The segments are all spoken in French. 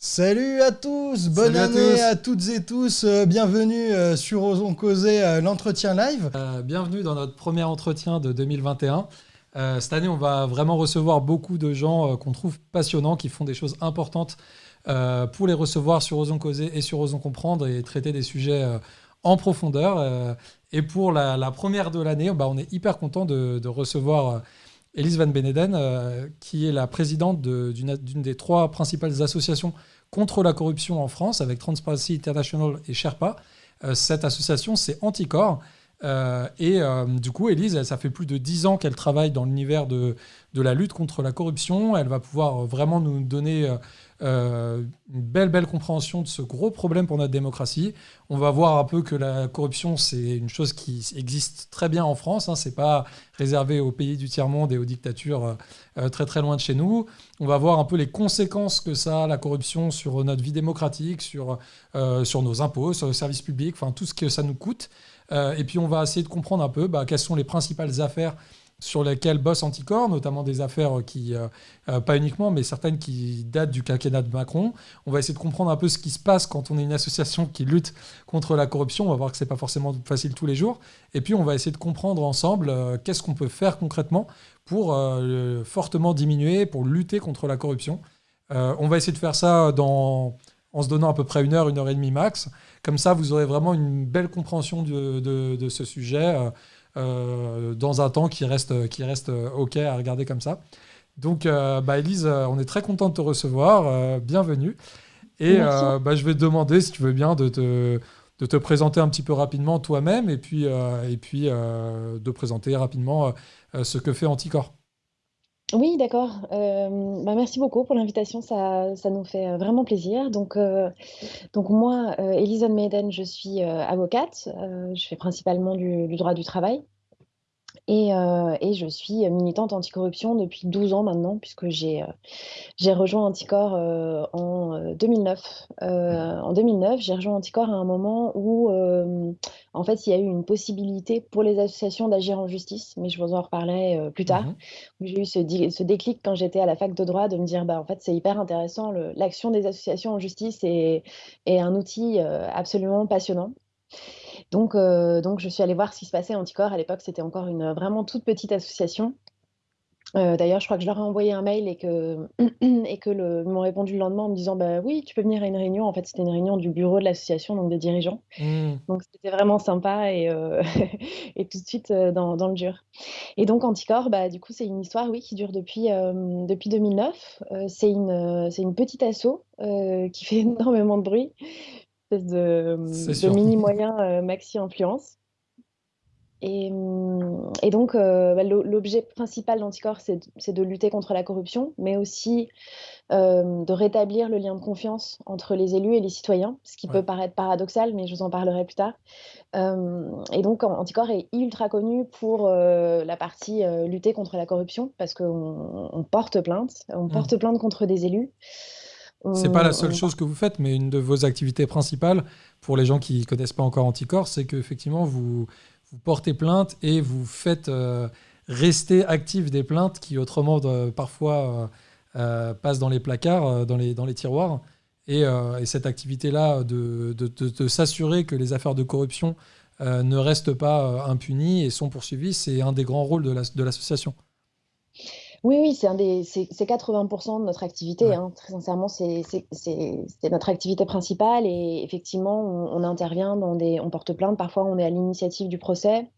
Salut à tous, bonne Salut à année tous. à, toutes et tous, euh, bienvenue euh, sur Osons Causer, euh, l'entretien live. Euh, bienvenue dans notre premier entretien de 2021. Euh, cette année, on va vraiment recevoir beaucoup de gens euh, qu'on trouve passionnants, qui font des choses importantes euh, pour les recevoir sur Osons Causer et sur Osons Comprendre et traiter des sujets euh, en profondeur. Euh, et pour la, la première de l'année, bah, on est hyper content de, de recevoir euh, Elise Van Beneden, euh, qui est la présidente de- d'une des trois principales associations contre la corruption en France, avec Transparency International et Sherpa. Euh, cette association, c'est Anticor. Euh, et euh, du coup, Elise, ça fait plus de 10 ans qu'elle travaille dans l'univers de, de la lutte contre la corruption. Elle va pouvoir euh, vraiment nous donner une belle, belle compréhension de ce gros problème pour notre démocratie. On va voir un peu que la corruption, c'est une chose qui existe très bien en France. Hein. C'est pas réservé aux pays du tiers-monde et aux dictatures très, très loin de chez nous. On va voir un peu les conséquences que ça a, la corruption, sur notre vie démocratique, sur, sur nos impôts, sur le service public, enfin tout ce que ça nous coûte. Euh, et puis on va essayer de comprendre un peu bah, quelles sont les principales affaires sur lesquelles bosse Anticor, notamment des affaires qui, euh, euh, pas uniquement, mais certaines qui datent du quinquennat de Macron. On va essayer de comprendre un peu ce qui se passe quand on est une association qui lutte contre la corruption. On va voir que c'est pas forcément facile tous les jours. Et puis on va essayer de comprendre ensemble qu'est-ce qu'on peut faire concrètement pour fortement diminuer, pour lutter contre la corruption. On va essayer de faire ça en se donnant à peu près une heure, une heure et demie max. Comme ça, vous aurez vraiment une belle compréhension de, de- de ce sujet euh, euh, dans un temps qui reste, qui reste euh, OK à regarder comme ça. Donc, euh, bah, Elise, euh, on est très content de te recevoir. bienvenue. Et bah, je vais te demander, si tu veux bien, de te, de te présenter un petit peu rapidement toi-même et puis, et puis de présenter rapidement ce que fait Anticor. Oui, d'accord. Euh, bah, merci beaucoup pour l'invitation, ça, nous fait euh, vraiment plaisir. Donc, euh, moi, euh, Elisa Maiden, je suis avocate. Je fais principalement du droit du travail. Et, euh, et je suis militante anticorruption depuis 12 ans maintenant, puisque j'ai euh, rejoint Anticor euh, en euh, 2009. Euh, en 2009, j'ai rejoint Anticor à un moment où, euh, en fait, il y a eu une possibilité pour les associations d'agir en justice, mais je vous en reparlerai euh, plus tard. Mhm. J'ai eu ce, déclic quand j'étais à la fac de droit de me dire, bah, en fait, c'est hyper intéressant, l'action des associations en justice est, est un outil euh, absolument passionnant. Donc, euh, donc, je suis allée voir ce qui se passait à Anticor. À l'époque, c'était encore une vraiment toute petite association. Euh, d'ailleurs, je crois que je leur ai envoyé un mail et que, et que le, ils m'ont répondu le lendemain en me disant, bah oui, tu peux venir à une réunion. En fait, c'était une réunion du bureau de l'association, donc des dirigeants. Mm. Donc, c'était vraiment sympa et, euh, et tout de suite euh, dans, dans le dur. Et donc, Anticor, bah, du coup, c'est une histoire, oui, qui dure depuis, euh, depuis 2009. Euh, c'est une, euh, c'est une petite asso euh, qui fait énormément de bruit, espèce de, de sûr. mini moyen euh, maxi influence. Et, et donc, euh, bah, l'o- l'objet principal d'Anticor, c'est de, lutter contre la corruption, mais aussi euh, de rétablir le lien de confiance entre les élus et les citoyens, ce qui Ouais. peut paraître paradoxal, mais je vous en parlerai plus tard. Euh, et donc, An- Anticor est ultra connu pour la partie lutter contre la corruption, parce qu'on on porte plainte, on porte plainte contre des élus. C'est pas la seule on- chose que vous faites, mais une de vos activités principales, pour les gens qui connaissent pas encore Anticor, c'est qu'effectivement, vous, vous portez plainte et vous faites euh, rester actifs des plaintes qui autrement euh, parfois euh, passent dans les placards, dans, les, dans les tiroirs. Et, euh, et cette activité-là de, de- de- de s'assurer que les affaires de corruption ne restent pas impunies et sont poursuivies, c'est un des grands rôles de la- de l'association. Oui, oui, c'est un des, c'est c'est 80% de notre activité, Ouais. hein. Très sincèrement, c'est notre activité principale et effectivement, on, on intervient dans des, on porte plainte, parfois on est à l'initiative du procès,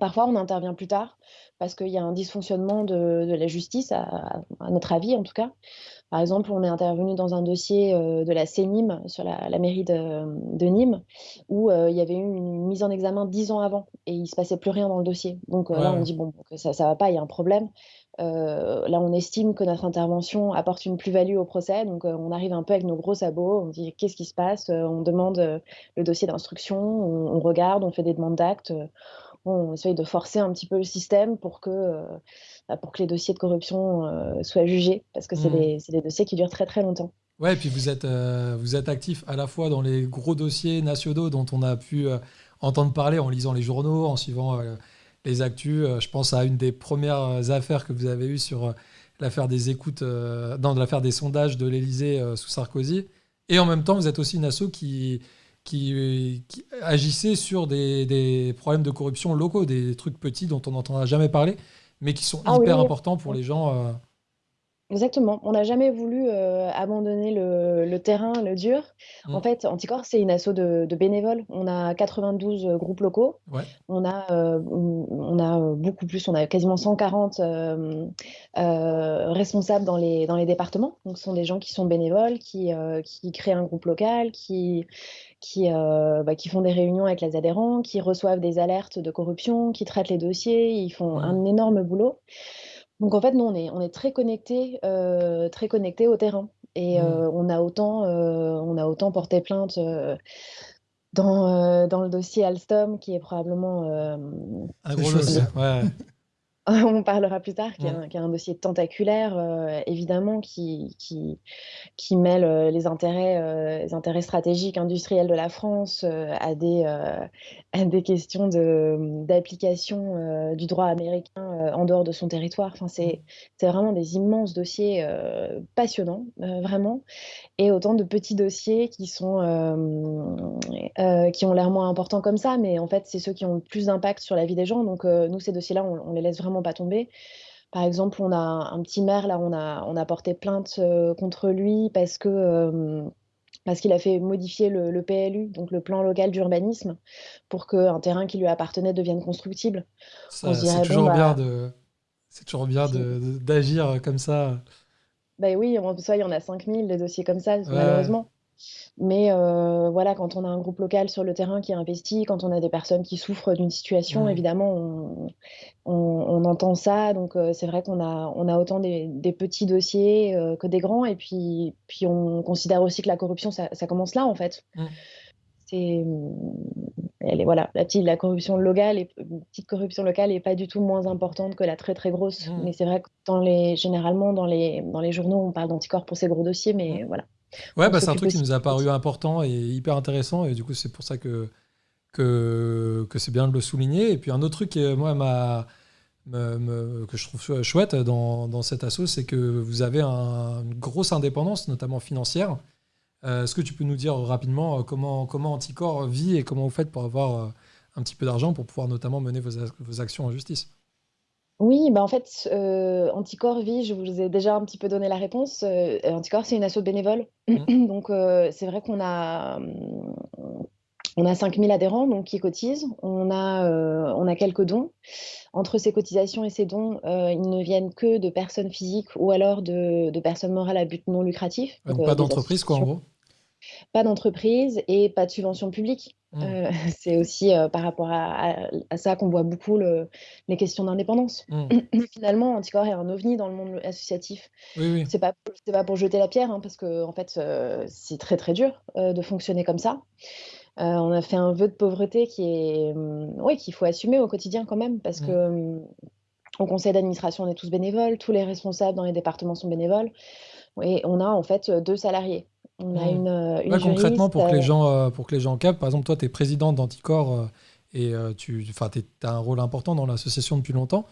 parfois on intervient plus tard parce qu'il y a un dysfonctionnement de, de la justice, à, à notre avis en tout cas. Par exemple, on est intervenu dans un dossier euh, de la CNIM sur la, la mairie de, de Nîmes où euh, il y avait eu une mise en examen dix ans avant et il se passait plus rien dans le dossier. Donc euh, Ouais, là, on dit bon, que ça, ça va pas, il y a un problème. Euh, là, on estime que notre intervention apporte une plus-value au procès, donc euh, on arrive un peu avec nos gros sabots, on dit qu'est-ce qui se passe, Euh, on demande le dossier d'instruction, on, on regarde, on fait des demandes d'actes, on essaye de forcer un petit peu le système pour que, bah, pour que les dossiers de corruption soient jugés, parce que c'est Mhm. des, des dossiers qui durent très très longtemps. Ouais, et puis vous êtes, vous êtes actif à la fois dans les gros dossiers nationaux dont on a pu entendre parler en lisant les journaux, en suivant les actus. Euh, je pense à une des premières affaires que vous avez eues sur euh, l'affaire des écoutes, dans l'affaire des sondages de l'Élysée sous Sarkozy. Et en même temps, vous êtes aussi une asso qui, qui, agissait sur des, problèmes de corruption locaux, des trucs petits dont on n'entendra jamais parler, mais qui sont ah hyper importants pour les gens. Exactement. On n'a jamais voulu euh, abandonner le, terrain, le dur. En mmh. fait, Anticorps, c'est une asso de, bénévoles. On a 92 euh, groupes locaux. On, a, euh, on a beaucoup plus, on a quasiment 140 responsables dans les, dans les départements. Donc, ce sont des gens qui sont bénévoles, qui, qui créent un groupe local, qui, qui, bah, qui font des réunions avec les adhérents, qui reçoivent des alertes de corruption, qui traitent les dossiers. Ils font mmh. un énorme boulot. Donc en fait, nous, on est, on est très connectés euh, très connecté au terrain. Et mmh. euh, on, a autant, euh, on a autant porté plainte dans, dans le dossier Alstom, qui est probablement... un gros dossier, ouais. on parlera plus tard, qui, est, un, dossier tentaculaire, euh, évidemment, qui, qui, qui mêle euh, les, intérêts, euh, les intérêts stratégiques industriels de la France à, des, à des questions d'application du droit américain en dehors de son territoire. Enfin, c'est vraiment des immenses dossiers passionnants, vraiment, et autant de petits dossiers qui, sont, qui ont l'air moins importants comme ça, mais en fait, c'est ceux qui ont le plus d'impact sur la vie des gens. Donc, nous, ces dossiers-là, on, on les laisse vraiment pas tomber. Par exemple, on a un petit maire, là, on a, on a porté plainte euh, contre lui parce que euh, parce qu'il a fait modifier le, PLU, donc le plan local d'urbanisme, pour qu'un terrain qui lui appartenait devienne constructible. C'est toujours, bien bah de, toujours bien d'agir comme ça. Ben oui, en ça, il y en a 5000 des dossiers comme ça, malheureusement. Mais euh, voilà, quand on a un groupe local sur le terrain qui investit, quand on a des personnes qui souffrent d'une situation, évidemment, on, entend ça. Donc euh, c'est vrai qu'on a, on a autant des, petits dossiers euh, que des grands. Et puis, puis on considère aussi que la corruption, ça, commence là, en fait. C'est, elle est, voilà, la, petite, la corruption locale, est, petite corruption locale n'est pas du tout moins importante que la très très grosse. Mmh. Mais c'est vrai que dans les, généralement, dans les, dans les journaux, on parle d'anticorps pour ces gros dossiers, mais voilà. Ouais, bah, c'est un truc qui nous a paru important et hyper intéressant. Et du coup, c'est pour ça que, que, que c'est bien de le souligner. Et puis, un autre truc qui, moi, m'a. que je trouve chouette dans, dans cet assaut, c'est que vous avez une grosse indépendance, notamment financière. Euh, est-ce que tu peux nous dire rapidement euh, comment, comment Anticor vit et comment vous faites pour avoir euh, un petit peu d'argent pour pouvoir notamment mener vos, vos actions en justice? Oui, bah, en fait, euh, Anticor Vie, je vous ai déjà un petit peu donné la réponse. Euh, Anticor, c'est une asso bénévole. Mmh. Donc, euh, c'est vrai qu'on a, on a 5000 adhérents donc, qui cotisent. On a, on a quelques dons. Entre ces cotisations et ces dons, ils ne viennent que de personnes physiques ou alors de, de personnes morales à but non lucratif. Donc, pas d'entreprise, quoi, en gros? Pas d'entreprise et pas de subvention publique. Mmh. Euh, c'est aussi euh, par rapport à, ça qu'on voit beaucoup les questions d'indépendance. Mmh. Finalement, Anticor est un ovni dans le monde associatif. Oui, oui. C'est pas, pas pour jeter la pierre, hein, parce que en fait, euh, c'est très très dur de fonctionner comme ça. on a fait un vœu de pauvreté qui est, oui, qu'il faut assumer au quotidien quand même, parce mmh. que au conseil d'administration, on est tous bénévoles, tous les responsables dans les départements sont bénévoles, et on a en fait deux salariés. On a euh, une, concrètement, pour que, les euh, gens, euh, pour que les gens capent, par exemple, toi, tu es présidente d'Anticor et tu as un rôle important dans l'association depuis longtemps.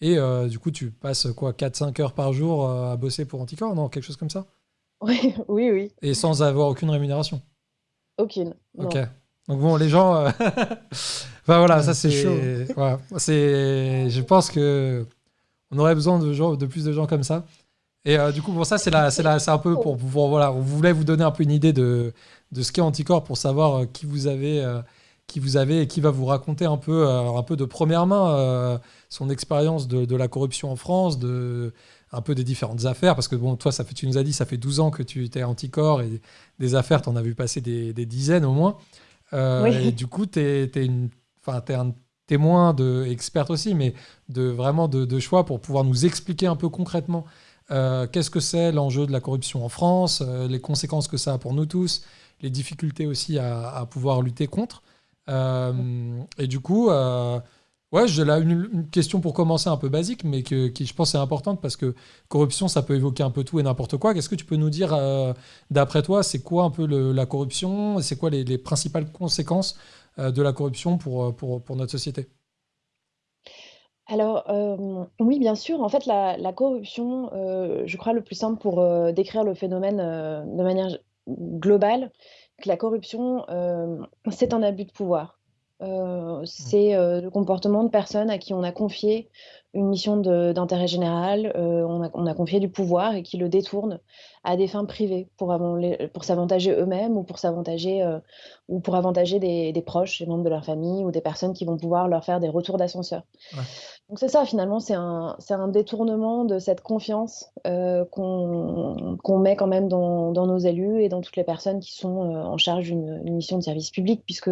Et du coup, tu passes quoi 4-5 heures par jour à bosser pour Anticor, non Quelque chose comme ça? Oui, oui, oui. Et sans avoir aucune rémunération? Aucune. Ok. Donc bon, les gens. enfin voilà, ça c'est. Voilà. c'est. Je pense que on aurait besoin de, gens, de plus de gens comme ça. Et euh, du coup, pour ça, c'est c'est un peu pour, pour, voilà, on voulait vous donner un peu une idée de, de ce qu'est Anticorps pour savoir euh, qui vous avez, euh, qui vous avez et qui va vous raconter un peu, un peu de première main son expérience de, de, la corruption en France, de un peu des différentes affaires, parce que bon, toi, ça fait, tu nous as dit, ça fait 12 ans que tu étais Anticorps et des affaires, tu en as vu passer des, des dizaines au moins. Et du coup, tu es, es, es, un témoin de experte aussi, mais de vraiment de, de choix pour pouvoir nous expliquer un peu concrètement euh, qu'est-ce que c'est l'enjeu de la corruption en France, euh, les conséquences que ça a pour nous tous, les difficultés aussi à, pouvoir lutter contre. Euh, et du coup, ouais, j'ai là une, question pour commencer un peu basique, mais qui je pense est importante parce que corruption, ça peut évoquer un peu tout et n'importe quoi. Qu'est-ce que tu peux nous dire, d'après toi, c'est quoi un peu la corruption C'est quoi les, principales conséquences de la corruption pour, pour, pour notre société? Alors, oui, bien sûr. En fait, la la corruption, je crois le plus simple pour, décrire le phénomène, de manière globale, que la corruption, c'est un abus de pouvoir. Mmh. c'est, le comportement de personnes à qui on a confié une mission d'intérêt général, heu, on a on a confié du pouvoir et qui le détournent à des fins privées pour pour s'avantager eux-mêmes ou pour s'avantager, heu, ou pour avantager des des proches, des membres de leur famille ou des personnes qui vont pouvoir leur faire des retours d'ascenseur. Ouais. Donc c'est ça finalement, c'est un un détournement de cette confiance, heu, qu'on met quand même dans dans nos élus et dans toutes les personnes qui sont, heu, en charge d'une d'une mission de service public puisque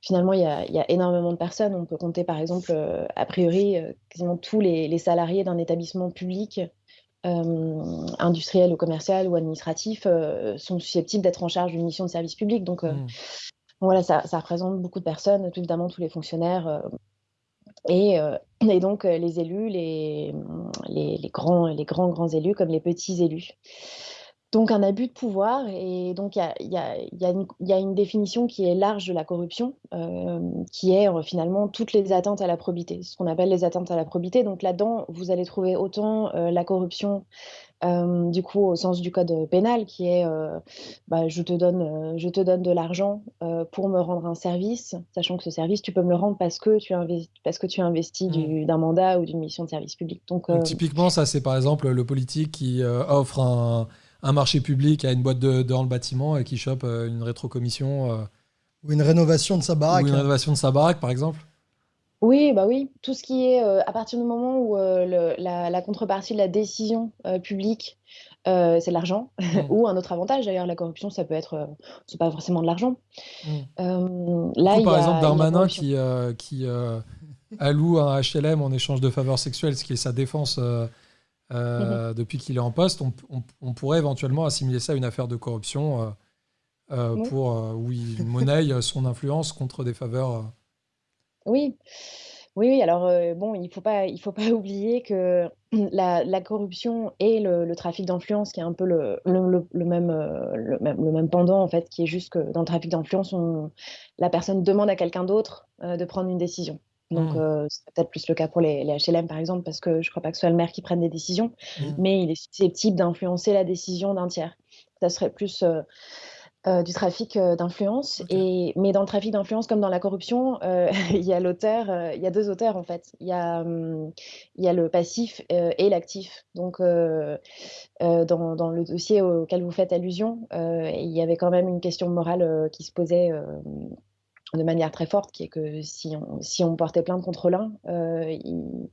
finalement il y a il y a énormément de personnes. On peut compter par exemple, heu, a priori, heu, quasiment tous les les salariés d'un établissement public, hem, industriel ou commercial ou administratif, sont susceptibles d'être en charge d'une mission de service public donc heu, Mmh. voilà, ça ça représente beaucoup de personnes, tout évidemment tous les fonctionnaires, et donc les élus, les, les les grands les grands, grands élus comme les petits élus. Donc un abus de pouvoir et donc il y y a y une il y a une définition qui est large de la corruption, hem, qui est, heu, finalement toutes les atteintes à la probité, ce qu'on appelle les atteintes à la probité. Donc là-dedans, vous allez trouver autant, heu, la corruption, du coup au sens du code, pénal qui est, bah, je te donne, je te donne de l'argent, pour me rendre un service, sachant que ce service tu peux me le rendre parce que tu parce que tu as investi Mmh. du d'un mandat ou d'une mission de service public. Donc typiquement, ça, c'est par exemple le politique qui euh, offre un, un marché public à une boîte de, dans le bâtiment et qui chope euh, une rétrocommission euh, Ou une rénovation de sa ou baraque. une hein. rénovation de sa baraque, par exemple. Oui, bah, oui, tout ce qui est, heu, à partir du moment où, le la la contrepartie de la décision, publique, c'est de l'argent Mmh. ou un autre avantage d'ailleurs, la corruption ça peut être, c'est pas forcément de l'argent. Mmh. Là coup, il y par exemple, a y a Darmanin corruption. qui, euh, qui euh, alloue un HLM en échange de faveurs sexuelles, ce qui est sa défense euh, Mmh mh. euh, depuis qu'il est en poste, on, on- on pourrait éventuellement assimiler ça à une affaire de corruption euh, euh, Oui, pour où il monnaie son influence contre des faveurs. oui. Oui, oui, alors, bon, il faut pas il faut pas oublier que la la corruption et le le trafic d'influence qui est un peu le le le le même, le même le même pendant en fait, qui est juste que dans le trafic d'influence, la personne demande à quelqu'un d'autre, de prendre une décision. Donc Mmh. heu, c'est peut-être plus le cas pour les les HLM par exemple, parce que je crois pas que ce soit le maire qui prenne des décisions, Mmh. mais il est susceptible d'influencer la décision d'un tiers. Ça serait plus, heu Heu, du trafic, heu, d'influence et mais dans le trafic d'influence comme dans la corruption, il y a l'auteur, heu, il y a 2 auteurs en fait. Il y a, il y a le passif, et l'actif. Donc dans dans le dossier auquel vous faites allusion, il y avait quand même une question morale, qui se posait, de manière très forte, qui est que si on si on portait plainte contre l'un, heu, il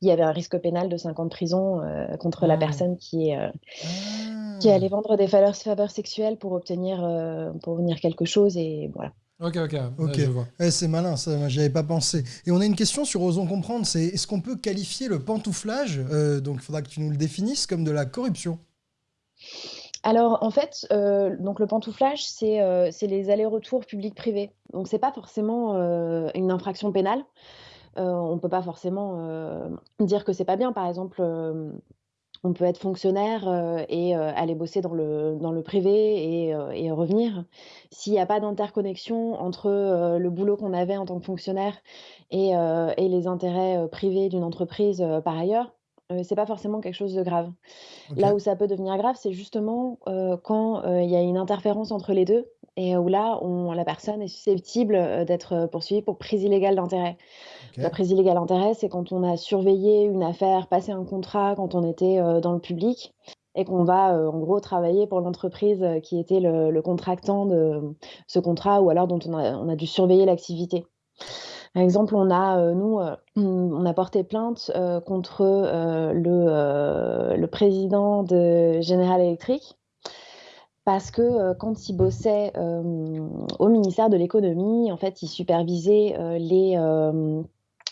il y avait un risque pénal de 5 ans de prison, heu, contre la Mmh. personne qui est, heu qui Ah. allait vendre des faveurs faveurs sexuelles pour obtenir, heu, pour obtenir quelque chose et voilà. Ok, ok, Ok, ouais. Ouais, c'est malin, ça, moi, j'y avais pas pensé. Et on a une question sur Osons comprendre, c'est est-ce qu'on peut qualifier le pantouflage, euh, donc il faudra que tu nous le définisses, comme de la corruption? Alors en fait, donc le pantouflage, c'est, heu, c'est les allers-retours public-privé. Donc c'est pas forcément, heu, une infraction pénale. On peut pas forcément, dire que c'est pas bien. Par exemple, on peut être fonctionnaire, et aller bosser dans le privé et revenir. S'il y a pas d'interconnexion entre, le boulot qu'on avait en tant que fonctionnaire et les intérêts, privés d'une entreprise, par ailleurs, heu, c'est pas forcément quelque chose de grave. Là où ça peut devenir grave, c'est justement, heu, quand, heu, il y a une interférence entre les 2 et où là, on la personne est susceptible, heu, d'être, poursuivie pour prise illégale d'intérêt. La prise illégale d'intérêt, c'est quand on a surveillé une affaire, passé un contrat quand on était, dans le public et qu'on va, en gros travailler pour l'entreprise, qui était le le contractant de ce contrat ou alors dont on a on a dû surveiller l'activité. Par exemple, on a, heu, nous, heu, on a porté plainte, heu, contre, le, le président de General Electric parce que, quand il bossait, au ministère de l'économie, en fait, il supervisait, les,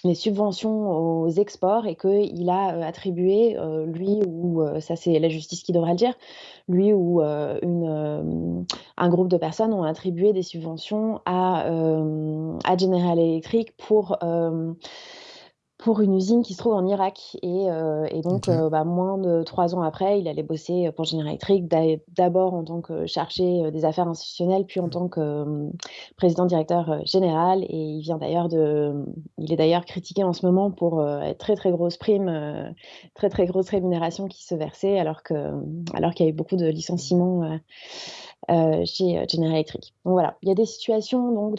les subventions aux exports et qu'il a, heu, attribué, heu, lui ou, heu, ça c'est la justice qui devra le dire, lui ou, une, un groupe de personnes ont attribué des subventions à, à General Electric pour, pour une usine qui se trouve en Irak. Et, euh, et donc, euh, bah, moins de trois ans après, il allait bosser pour General Electric, d'abord en tant que chargé des affaires institutionnelles, puis en tant que président directeur général. Et il vient d'ailleurs de, il est d'ailleurs critiqué en ce moment pour très très grosse prime, très très grosse rémunération qui se versait, alors que, alors qu'il y avait beaucoup de licenciements. chez General Electric. Donc voilà, il y a des situations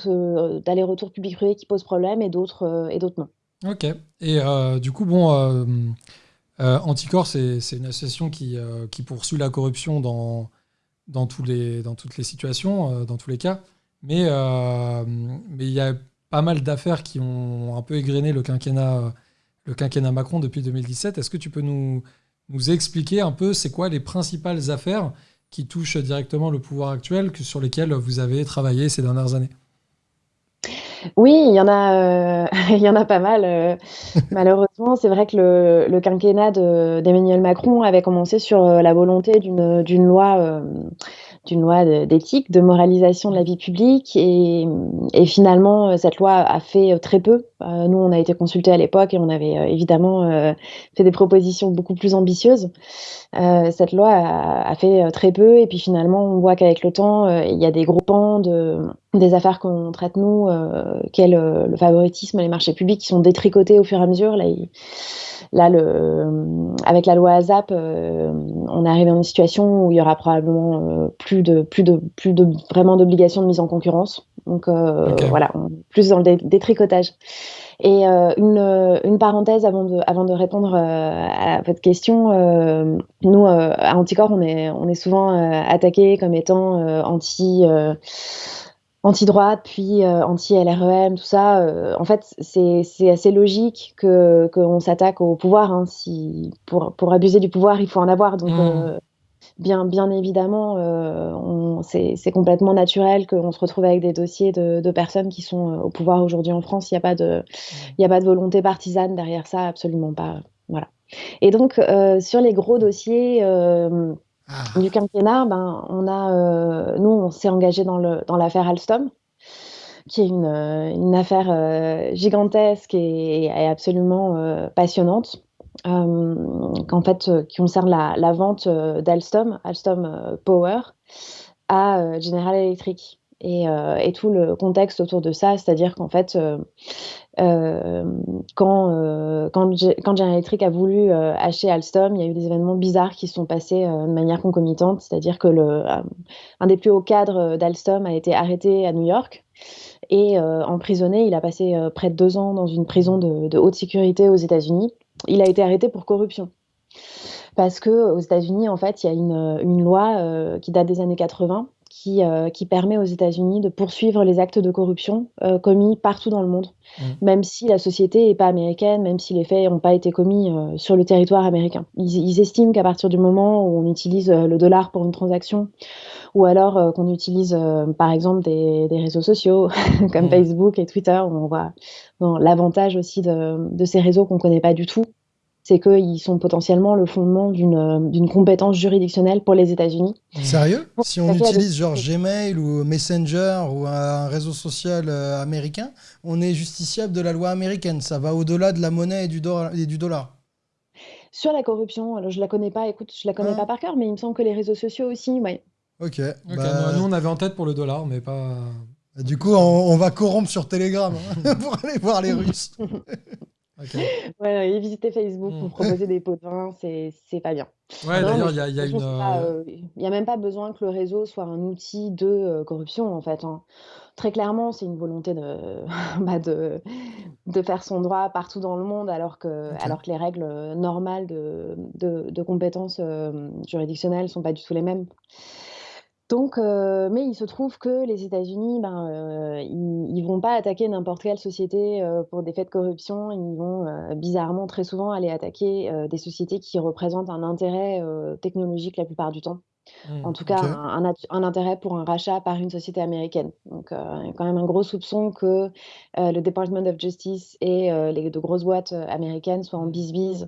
d'aller-retour public-privé qui posent problème et d'autres et d'autres non. Ok. Et euh, du coup, bon, euh, euh, Anticor, c'est une association qui, qui, poursuit la corruption dans, dans, tous les, dans toutes les situations, dans tous les cas. Mais mais il y a pas mal d'affaires qui ont un peu égrené le quinquennat, le quinquennat Macron depuis 2017. Est-ce que tu peux nous, nous expliquer un peu c'est quoi les principales affaires qui touchent directement le pouvoir actuel, que, sur lesquelles vous avez travaillé ces dernières années? Oui, il y en a, euh, il y en a pas mal. Euh, malheureusement, c'est vrai que le, le quinquennat d'Emmanuel Macron avait commencé sur euh, la volonté d'une d'une loi d'une loi d'éthique, de moralisation de la vie publique. Et, et, finalement, cette loi a fait très peu. nous, on a été consultés à l'époque et on avait évidemment fait des propositions beaucoup plus ambitieuses. cette loi a, fait très peu. Et puis finalement, on voit qu'avec le temps, il y a des gros pans de des affaires qu'on traite nous, euh, qu'est le, le, favoritisme, les marchés publics, qui sont détricotés au fur et à mesure. Là, là le, avec la loi ASAP, euh, on est arrivé dans une situation où il y aura probablement euh, plus de plus de plus de vraiment d'obligations de mise en concurrence. Donc euh, voilà, plus dans le détricotage. Et euh, une, une, parenthèse avant de, avant de répondre à votre question, nous à Anticor, on est, on est souvent attaqué comme étant anti anti-droite, puis euh, anti-LREM, tout ça. Euh, en fait, c'est assez logique que qu'on s'attaque au pouvoir. Hein, si, pour, pour abuser du pouvoir, il faut en avoir. Donc, mmh. euh, bien, bien évidemment, c'est complètement naturel qu'on se retrouve avec des dossiers de, de personnes qui sont au pouvoir aujourd'hui en France. Il n'y a, pas de, a pas de volonté partisane derrière ça, absolument pas. Voilà. Et donc, sur les gros dossiers ah. du quinquennat, ben, on a, euh, nous, on s'est engagé dans l'affaire Alstom, qui est une, euh, affaire euh, gigantesque et, absolument passionnante, qu'en fait, qui concerne la, la vente d'Alstom, Alstom Power, à General Electric. Et, et, tout le contexte autour de ça, c'est-à-dire qu'en fait, euh, quand, euh, quand, quand General Electric a voulu euh, acheter Alstom, il y a eu des événements bizarres qui se sont passés de manière concomitante, c'est-à-dire que un des plus hauts cadres d'Alstom a été arrêté à New York et emprisonné. Il a passé près de deux ans dans une prison de, haute sécurité aux États-Unis. Il a été arrêté pour corruption parce que aux États-Unis, en fait, il y a une, loi euh, qui date des années 80 qui, euh, qui permet aux États-Unis de poursuivre les actes de corruption euh, commis partout dans le monde, mmh. même si la société n'est pas américaine, même si les faits n'ont pas été commis euh, sur le territoire américain. Ils, ils estiment qu'à partir du moment où on utilise le dollar pour une transaction, ou alors qu'on utilise par exemple des, des réseaux sociaux comme mmh. Facebook et Twitter, où on voit l'avantage aussi de, de ces réseaux qu'on ne connaît pas du tout, c'est qu'ils sont potentiellement le fondement d'une compétence juridictionnelle pour les États-Unis. Sérieux? Si on utilise genre Gmail ou Messenger ou un réseau social euh, américain, on est justiciable de la loi américaine. Ça va au-delà de la monnaie et du, et du dollar. Sur la corruption, alors je la connais pas, écoute, je la connais ah. pas par cœur, mais il me semble que les réseaux sociaux aussi, oui. Ok. Bah, nous, on avait en tête pour le dollar, mais pas. Du coup, on, va corrompre sur Telegram hein, pour aller voir les Russes. Ouais, et visiter Facebook pour mmh. proposer des pots de vin, c'est c'est pas bien. Ouais, d'ailleurs, il y a, y a une. Euh, il n'y a même pas besoin que le réseau soit un outil de euh, corruption, en fait. Hein. Très clairement, c'est une volonté de, bah, de, de faire son droit partout dans le monde, alors que, alors que les règles normales de, de, de compétences euh, juridictionnelles sont pas du tout les mêmes. Donc, euh, mais il se trouve que les États-Unis, ben, euh, ils, vont pas attaquer n'importe quelle société euh, pour des faits de corruption. Ils vont bizarrement très souvent aller attaquer des sociétés qui représentent un intérêt technologique la plupart du temps. En mmh, tout cas, un, intérêt pour un rachat par une société américaine. Donc, il y a quand même un gros soupçon que le Department of Justice et les de grosses boîtes américaines soient en bis-bis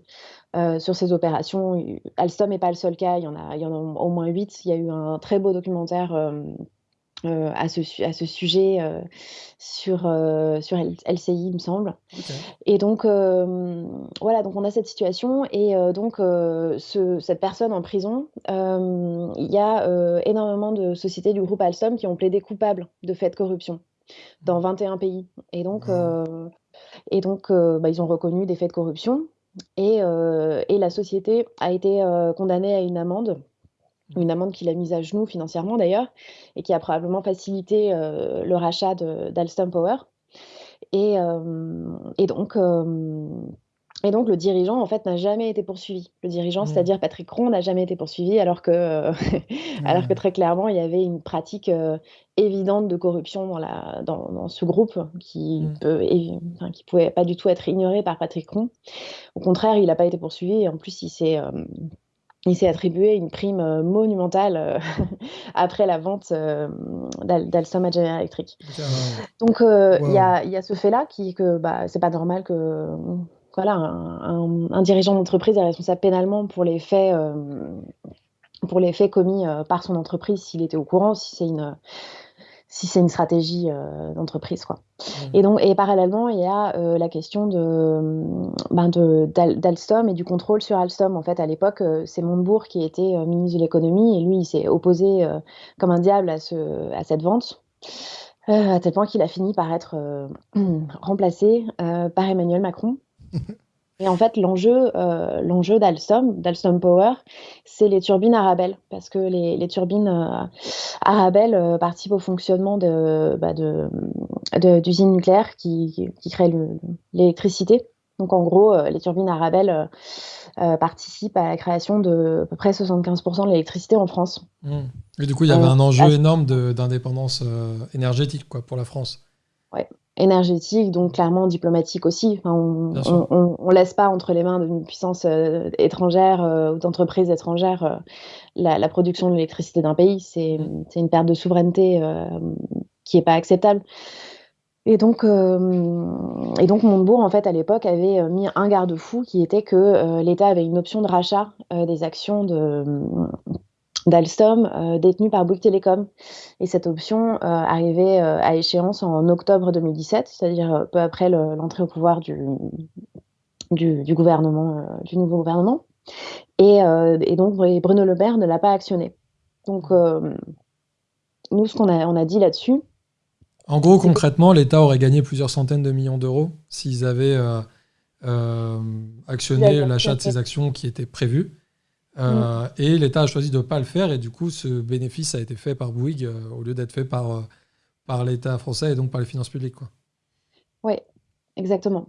sur ces opérations. Alstom n'est pas le seul cas, il y en a, il y en a au moins huit. Il y a eu un très beau documentaire à, ce, à ce sujet sur, sur LCI, il me semble. Et donc, voilà, donc on a cette situation. Et donc, ce, cette personne en prison, il y a énormément de sociétés du groupe Alstom qui ont plaidé coupables de faits de corruption dans 21 pays. Et donc, et donc bah, ils ont reconnu des faits de corruption. Et, et la société a été condamnée à une amende une amende qu'il a mise à genoux financièrement d'ailleurs, et qui a probablement facilité euh, le rachat d'Alstom Power. Et, euh, et donc, euh, et donc, le dirigeant, en fait, n'a jamais été poursuivi. Le dirigeant, mmh. c'est-à-dire Patrick Ron, n'a jamais été poursuivi, alors que, alors que mmh. très clairement, il y avait une pratique évidente de corruption dans, la, dans, dans ce groupe qui mmh. peut, enfin, qui pouvait pas du tout être ignoré par Patrick Ron. Au contraire, il n'a pas été poursuivi, et en plus, il s'est il s'est attribué une prime euh, monumentale euh, après la vente euh, d'Alstom à General Electric. Donc il y, a, ce fait-là qui que bah, c'est pas normal que voilà un, dirigeant d'entreprise est responsable pénalement pour les faits pour les faits commis par son entreprise s'il était au courant, si c'est une si c'est une stratégie euh, d'entreprise. Quoi. Mmh. Et, donc, et parallèlement, il y a euh, la question de, ben d'Alstom et du contrôle sur Alstom. En fait, à l'époque, euh, c'est Montebourg qui était ministre de l'économie et lui, il s'est opposé comme un diable à, ce, à cette vente. à tel point qu'il a fini par être remplacé par Emmanuel Macron. Et en fait, l'enjeu, euh, l'enjeu d'Alstom, d'Alstom Power, c'est les turbines Arabelle, parce que les, les turbines euh, Arabelle euh, participent au fonctionnement de, bah de, d'usines nucléaires qui, qui créent l'électricité. Donc en gros, euh, les turbines Arabelle participent à la création de à peu près 75% de l'électricité en France. Mmh. Et du coup, il y avait un enjeu énorme d'indépendance énergétique quoi, pour la France. Énergétique, donc clairement diplomatique aussi. on ne laisse pas entre les mains d'une puissance euh, étrangère euh, ou d'entreprises étrangères euh, la, production de l'électricité d'un pays. C'est une perte de souveraineté qui n'est pas acceptable. Et donc, et donc Montebourg, en fait, à l'époque, avait mis un garde-fou qui était que l'État avait une option de rachat des actions de, d'Alstom euh, détenu par Bouygues Telecom. Et cette option euh, arrivait euh, à échéance en octobre 2017, c'est-à-dire peu après l'entrée au pouvoir du, du, gouvernement, du nouveau gouvernement. Et, donc Bruno Le Maire ne l'a pas actionné. Donc nous, ce qu'on a, on a dit là-dessus. En gros, concrètement, l'État aurait gagné plusieurs centaines de millions d'euros s'ils avaient actionné l'achat de ces actions qui étaient prévues. Euh. Et l'État a choisi de ne pas le faire, et du coup, ce bénéfice a été fait par Bouygues euh, au lieu d'être fait par, euh, par l'État français et donc par les finances publiques. Oui, exactement.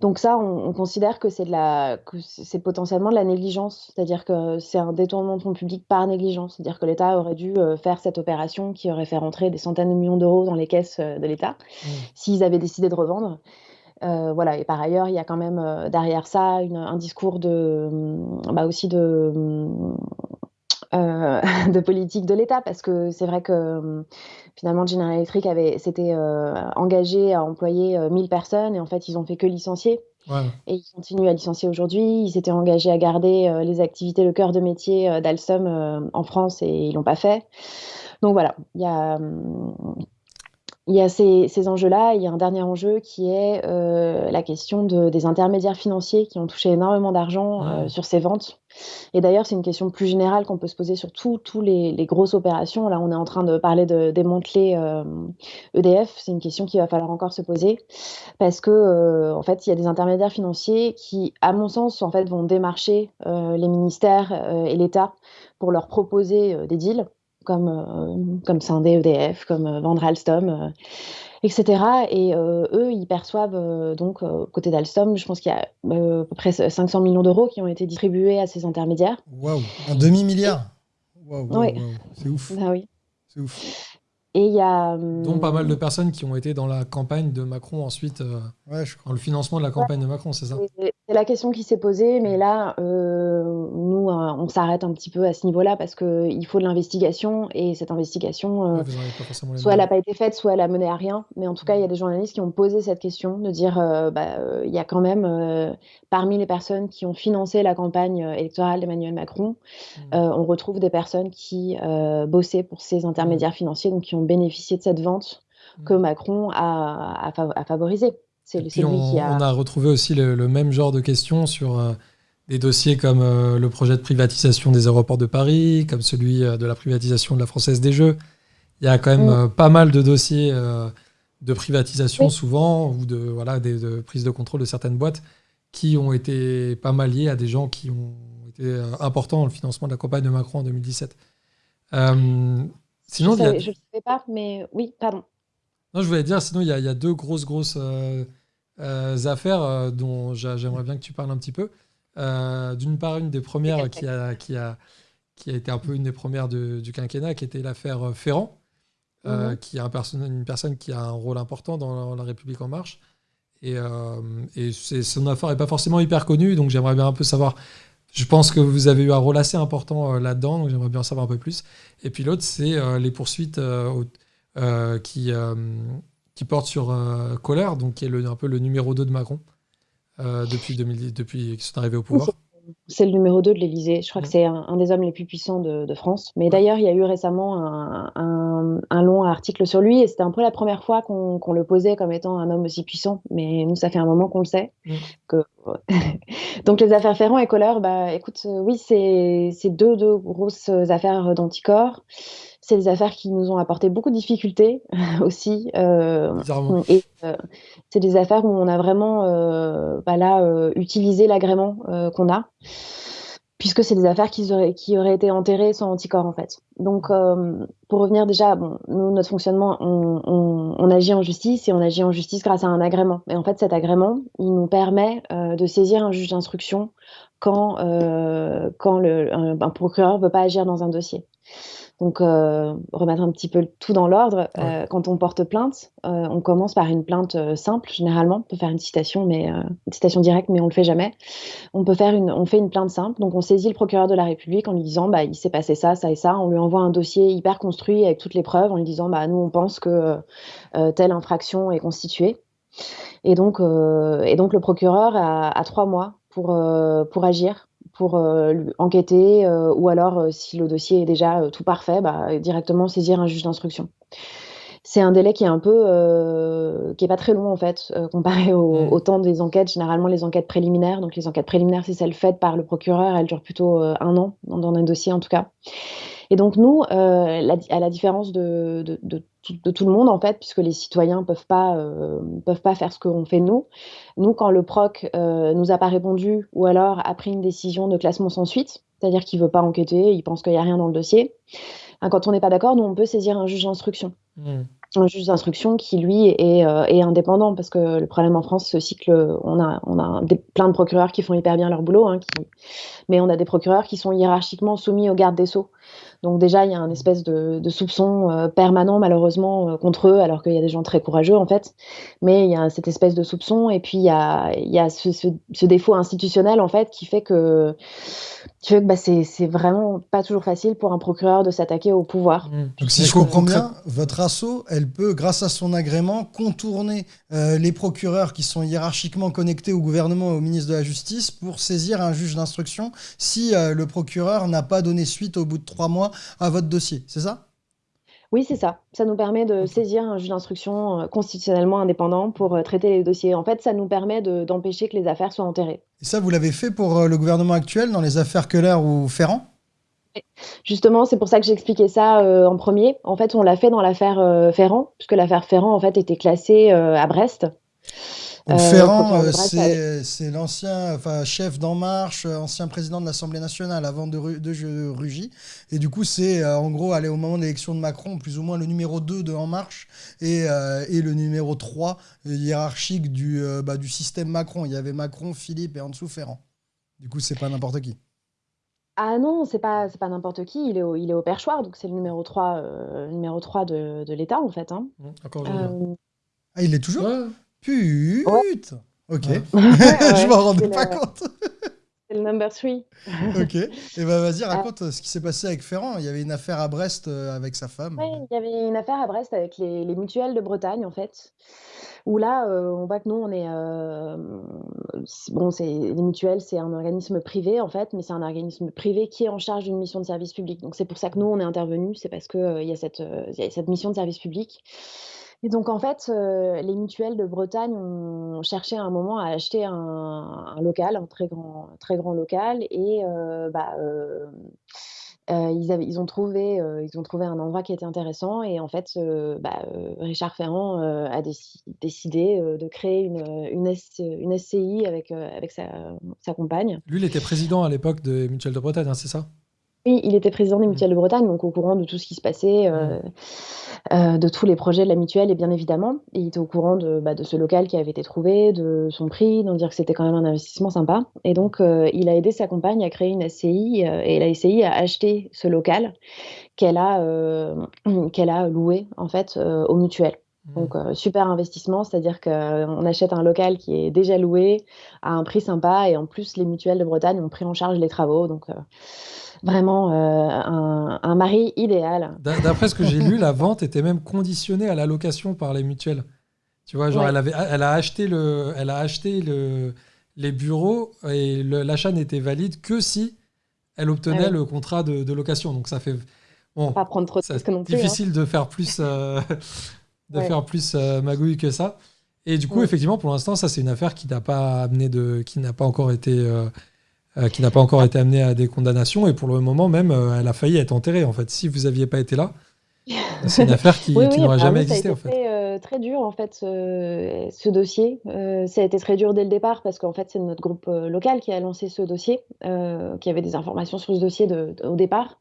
Donc ça, on, considère que c'est de la, c'est potentiellement de la négligence, c'est-à-dire que c'est un détournement de fonds publics par négligence, c'est-à-dire que l'État aurait dû faire cette opération qui aurait fait rentrer des centaines de millions d'euros dans les caisses de l'État mm. s'ils avaient décidé de revendre. Euh, voilà, et par ailleurs, il y a quand même euh, derrière ça un discours de, bah aussi de, euh, de politique de l'État, parce que c'est vrai que finalement General Electric avait s'était engagé à employer 1000 personnes et en fait ils ont fait que licencier. Et ils continuent à licencier aujourd'hui. Ils s'étaient engagés à garder les activités, le cœur de métier d'Alstom en France et ils l'ont pas fait. Donc voilà, il y a il y a ces, ces enjeux-là. Il y a un dernier enjeu qui est euh, la question de, des intermédiaires financiers qui ont touché énormément d'argent euh, sur ces ventes. Et d'ailleurs, c'est une question plus générale qu'on peut se poser sur tous les, les, grosses opérations. Là, on est en train de parler de démanteler euh, EDF. C'est une question qu'il va falloir encore se poser parce que, euh, en fait, il y a des intermédiaires financiers qui, à mon sens, en fait, vont démarcher euh, les ministères et l'État pour leur proposer des deals comme, euh, comme scinder EDF, comme euh, vendre Alstom, euh, etc. Et eux, ils perçoivent donc, côté d'Alstom, je pense qu'il y a à peu près 500 millions d'euros qui ont été distribués à ces intermédiaires. Waouh, un demi-milliard Waouh, c'est ouf. Ah oui. C'est ouf. Et il y a. Dont pas mal de personnes qui ont été dans la campagne de Macron ensuite, ouais, je crois. dans le financement de la campagne de Macron, c'est ça C'est la question qui s'est posée, mais là, euh, nous, euh, on s'arrête un petit peu à ce niveau-là parce qu'il faut de l'investigation et cette investigation, euh, soit elle n'a pas été faite, soit elle a mené à rien. Mais en tout cas, il y a des journalistes qui ont posé cette question de dire, bah, il y a quand même parmi les personnes qui ont financé la campagne électorale d'Emmanuel Macron, mmh. on retrouve des personnes qui bossaient pour ces intermédiaires mmh. financiers, donc qui ont bénéficié de cette vente que Macron a, a favorisée. C'est lui on, qui a... on a retrouvé aussi le, même genre de questions sur euh, des dossiers comme euh, le projet de privatisation des aéroports de Paris, comme celui euh, de la privatisation de la Française des Jeux. Il y a quand même mm. pas mal de dossiers de privatisation souvent, ou de, voilà, des, de prise de contrôle de certaines boîtes qui ont été pas mal liés à des gens qui ont été importants dans le financement de la campagne de Macron en 2017. Sinon, je ne sais pas, mais oui, pardon. Non, je voulais dire, sinon, il y, a deux grosses, grosses euh, euh, affaires euh, dont j'aimerais bien que tu parles un petit peu. D'une part, une des premières qui a, qui, a, qui a été un peu une des premières du quinquennat, qui était l'affaire Ferrand, mhm. qui est un une personne qui a un rôle important dans la, République En Marche. Et, et son affaire n'est pas forcément hyper connue, donc j'aimerais bien un peu savoir. Je pense que vous avez eu un rôle assez important là-dedans, donc j'aimerais bien en savoir un peu plus. Et puis l'autre, c'est les poursuites euh, qui, euh, qui porte sur euh, Collère, donc qui est un peu le numéro 2 de Macron depuis, 2010, depuis qu'ils sont arrivés au pouvoir. C'est le numéro 2 de l'Elysée. Je crois que c'est un, des hommes les plus puissants de, France. Mais d'ailleurs, il y a eu récemment un, un, long article sur lui et c'était un peu la première fois qu'on le posait comme étant un homme aussi puissant. Mais nous, ça fait un moment qu'on le sait. Que... Donc, les affaires Ferrand et Colleur, bah, écoute, oui, c'est deux, deux grosses affaires d'anticorps. C'est des affaires qui nous ont apporté beaucoup de difficultés aussi. Euh, et euh, c'est des affaires où on a vraiment euh, bah là, utilisé l'agrément qu'on a, puisque c'est des affaires qui auraient, qui auraient été enterrées sans anticorps en fait. Donc, pour revenir déjà, bon, nous, notre fonctionnement, on, on, agit en justice et on agit en justice grâce à un agrément. Et en fait, cet agrément, il nous permet de saisir un juge d'instruction quand, quand le, un, un procureur ne veut pas agir dans un dossier. Donc, euh, remettre un petit peu tout dans l'ordre. Euh, quand on porte plainte, euh, on commence par une plainte simple, généralement. On peut faire une citation, mais une citation directe, mais on le fait jamais. On peut faire une, on fait une plainte simple. Donc, on saisit le procureur de la République en lui disant, bah, il s'est passé ça, ça et ça. On lui envoie un dossier hyper construit avec toutes les preuves en lui disant, bah, nous, on pense que telle infraction est constituée. Et donc, et donc le procureur a, a trois mois pour, pour agir pour euh, enquêter euh, ou alors euh, si le dossier est déjà tout parfait, bah, directement saisir un juge d'instruction. C'est un délai qui est un peu, qui est pas très long en fait, comparé au, au, temps des enquêtes. Généralement, les enquêtes préliminaires, donc les enquêtes préliminaires, c'est celles faites par le procureur, elles durent plutôt un an dans un dossier en tout cas. Et donc nous, euh, à la différence de, de, de, tout le monde en fait, puisque les citoyens peuvent pas euh, peuvent pas faire ce qu'on fait nous. Nous, quand le proc euh, nous a pas répondu ou alors a pris une décision de classement sans suite, c'est-à-dire qu'il veut pas enquêter, il pense qu'il y a rien dans le dossier. Hein, quand on n'est pas d'accord, nous on peut saisir un juge d'instruction. Mmh un juge d'instruction qui, lui, est, euh, est, indépendant, parce que le problème en France, c'est aussi on a, on a des, plein de procureurs qui font hyper bien leur boulot, hein, qui, mais on a des procureurs qui sont hiérarchiquement soumis au garde des Sceaux. Donc déjà, il y a un espèce de, de soupçon euh, permanent, malheureusement, euh, contre eux, alors qu'il y a des gens très courageux, en fait. Mais il y a cette espèce de soupçon, et puis il y a, il y a ce, ce, ce, défaut institutionnel, en fait, qui fait que, qui fait que bah, c'est vraiment pas toujours facile pour un procureur de s'attaquer au pouvoir. Mmh. Donc si je comprends bien, votre assaut, elle peut, grâce à son agrément, contourner euh, les procureurs qui sont hiérarchiquement connectés au gouvernement et au ministre de la Justice pour saisir un juge d'instruction si euh, le procureur n'a pas donné suite au bout de trois mois à votre dossier. C'est ça? Oui, c'est ça. Ça nous permet de saisir un juge d'instruction euh, constitutionnellement indépendant pour traiter les dossiers. En fait, ça nous permet d'empêcher que les affaires soient enterrées. Et ça, vous l'avez fait pour le gouvernement actuel dans les affaires Keller ou Ferrand? Justement, c'est pour ça que j'ai expliqué ça euh, en premier. En fait, on l'a fait dans l'affaire euh, Ferrand, puisque l'affaire Ferrand en fait était classée euh, à Brest. Ferrand, c'est l'ancien enfin, chef d'En Marche, ancien président de l'Assemblée nationale avant de, de Rugy. Et du coup, c'est en gros, aller au moment de l'élection de Macron, plus ou moins le numéro 2 de En Marche et, et le numéro 3 hiérarchique du, bah, du système Macron. Il y avait Macron, Philippe et en dessous Ferrand. Du coup, c'est pas n'importe qui. Ah non, c'est pas c'est pas n'importe qui, il est au il est au perchoir, donc c'est le numéro 3, euh, numéro 3 de de l'État, en fait, hein. Mmh, euh, Ah, il est toujours? Putain! Ok. je m'en rendais pas compte. c'est le number three. ok. Et ben vas-y, ah. raconte ce qui s'est passé avec Ferrand. Il y avait une affaire à Brest avec sa femme. Oui, il y avait une affaire à Brest avec les, les mutuelles de Bretagne, en fait où là, euh, on voit que nous, on est. Euh, bon, c'est, les mutuelles, c'est un organisme privé, en fait, mais c'est un organisme privé qui est en charge d'une mission de service public. Donc, c'est pour ça que nous, on est intervenus, c'est parce qu'il euh, il y, a cette, cette mission de service public. Et donc, en fait, les mutuelles de Bretagne ont cherché à un moment à acheter un, local, un très grand, très grand local, et bah, euh, ils, ont trouvé, euh, ils ont trouvé un endroit qui était intéressant. Et en fait, euh, bah, Richard Ferrand a décidé de créer une, SCI avec, avec sa, compagne. Lui, il était président à l'époque de Mutuelle de Bretagne, hein, c'est ça? Oui, il était président des mmh. mutuelles de Bretagne, donc au courant de tout ce qui se passait, euh, euh, de tous les projets de la mutuelle, et bien évidemment. Et il était au courant de, bah, de ce local qui avait été trouvé, de son prix, d'en dire que c'était quand même un investissement sympa. Et donc, euh, il a aidé sa compagne à créer une SCI, et la SCI a acheté ce local qu'elle a, qu'elle a loué, en fait, aux mutuelles. Mmh. Donc, super investissement, c'est-à-dire qu'on achète un local qui est déjà loué à un prix sympa, et en plus, les mutuelles de Bretagne ont pris en charge les travaux. Donc, vraiment euh, un, mari idéal. D'après ce que j'ai lu, la vente était même conditionnée à la location par les mutuelles. Tu vois, genre, elle, avait, elle a acheté, le, elle a acheté le, les bureaux et l'achat n'était valide que si elle obtenait ah le contrat de, location. Donc ça fait. Bon, pas prendre trop de risques non plus. Difficile hein. de faire plus, euh, de faire plus euh, magouille que ça. Et du coup, effectivement, pour l'instant, ça, c'est une affaire qui n'a pas amené de, qui n'a pas encore été euh, qui n'a pas encore été amenée à des condamnations. Et pour le moment même, euh, elle a failli être enterrée. En fait, si vous n'aviez pas été là, c'est une affaire qui, n'aurait jamais existé. en fait. Très, euh, très dur en fait ce, dossier. ça a été très dur dès le départ parce qu'en fait c'est notre groupe local qui a lancé ce dossier, qui avait des informations sur ce dossier de, au départ.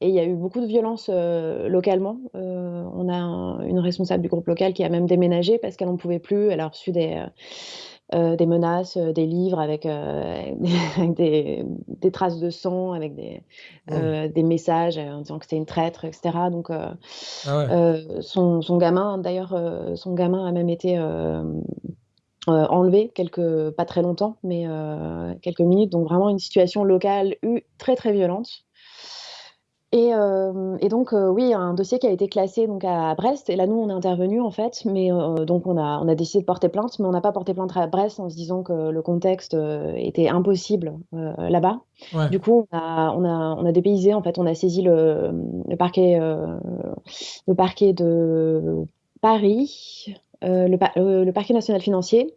Et il y a eu beaucoup de violence localement. on a une responsable du groupe local qui a même déménagé parce qu'elle n'en pouvait plus. Elle a reçu des euh, des menaces, euh, des livres avec, euh, des, traces de sang, avec des, des messages en disant que c'était une traître, etc. Donc, ah son, son, gamin, d'ailleurs, son gamin a même été enlevé quelques, pas très longtemps, mais quelques minutes. Donc vraiment une situation locale très très violente. Et, donc, oui, un dossier qui a été classé donc à Brest. Et là, nous, on est intervenu en fait, mais donc on a, on a décidé de porter plainte, mais on n'a pas porté plainte à Brest en se disant que le contexte était impossible là-bas. Du coup, on a, on a, on a dépaysé en fait, on a saisi le, le parquet, le parquet de Paris, le, le parquet national financier.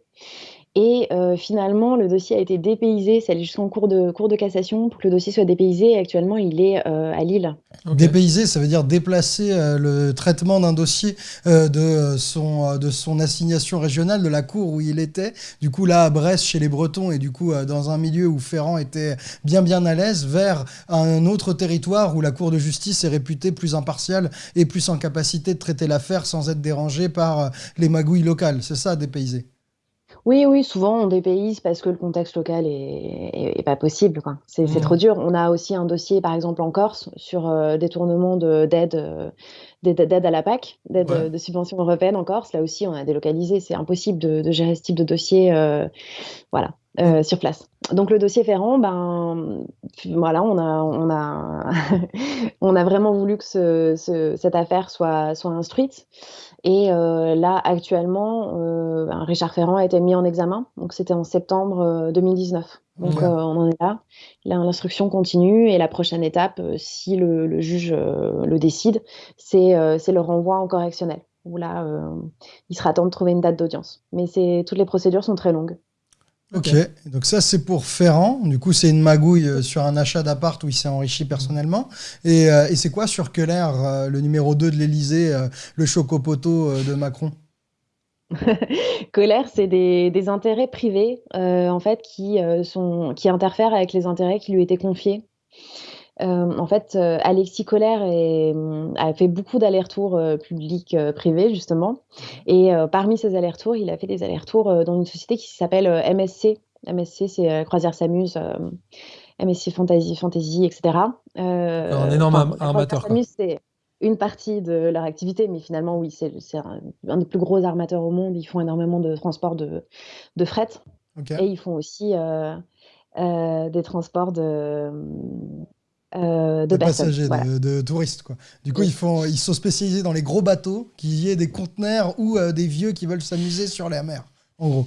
Et euh, finalement, le dossier a été dépaysé, c'est allé jusqu'en cours de, cours de cassation pour que le dossier soit dépaysé. Actuellement, il est euh, à Lille. Dépaysé, ça veut dire déplacer euh, le traitement d'un dossier de, son, de son assignation régionale, de la cour où il était. Du coup, là, à Brest, chez les Bretons, et du coup, dans un milieu où Ferrand était bien, bien à l'aise, vers un autre territoire où la cour de justice est réputée plus impartiale et plus en capacité de traiter l'affaire sans être dérangée par les magouilles locales. C'est ça, dépaysé? Oui, oui, souvent on dépayse parce que le contexte local est, pas possible. C'est trop dur. On a aussi un dossier, par exemple en Corse, sur euh, détournement d'aide euh, d'aide à la PAC, d'aide euh, de subvention européenne en Corse. Là aussi, on a délocalisé. C'est impossible de, gérer ce type de dossier. voilà. sur place. Donc le dossier Ferrand, ben voilà, on a on a on a vraiment voulu que ce, cette affaire soit soit instruite. Et euh, là, actuellement, euh, ben, Richard Ferrand a été mis en examen. Donc, c'était en septembre 2019. Euh, donc, on en est là. L'instruction continue. Et la prochaine étape, si le, juge le décide, c'est le renvoi en correctionnel. Où là, il sera temps de trouver une date d'audience. Mais toutes les procédures sont très longues. Ok, donc ça c'est pour Ferrand. Du coup, c'est une magouille euh, sur un achat d'appart où il s'est enrichi personnellement. Et, euh, c'est quoi sur Keller, euh, le numéro 2 de l'Elysée, le chocopoto de Macron? Keller, c'est des, intérêts privés en fait qui, sont, qui interfèrent avec les intérêts qui lui étaient confiés. En fait, Alexis Kohler a fait beaucoup d'allers-retours publics-privés, justement. Et parmi ces allers-retours, il a fait des allers-retours dans une société qui s'appelle MSC. MSC, c'est Croisière s'amuse, MSC Fantasy, Fantasy etc. un énorme amateur. une partie de leur activité, mais finalement, oui, c'est un, des plus gros armateurs au monde. Ils font énormément de transport de, de fret. Et ils font aussi euh, euh, des transports de, euh, de, passagers, de, touristes. Quoi. Du coup, ils, font, ils sont spécialisés dans les gros bateaux, qu'il y ait des conteneurs ou des vieux qui veulent s'amuser sur la mer, en gros.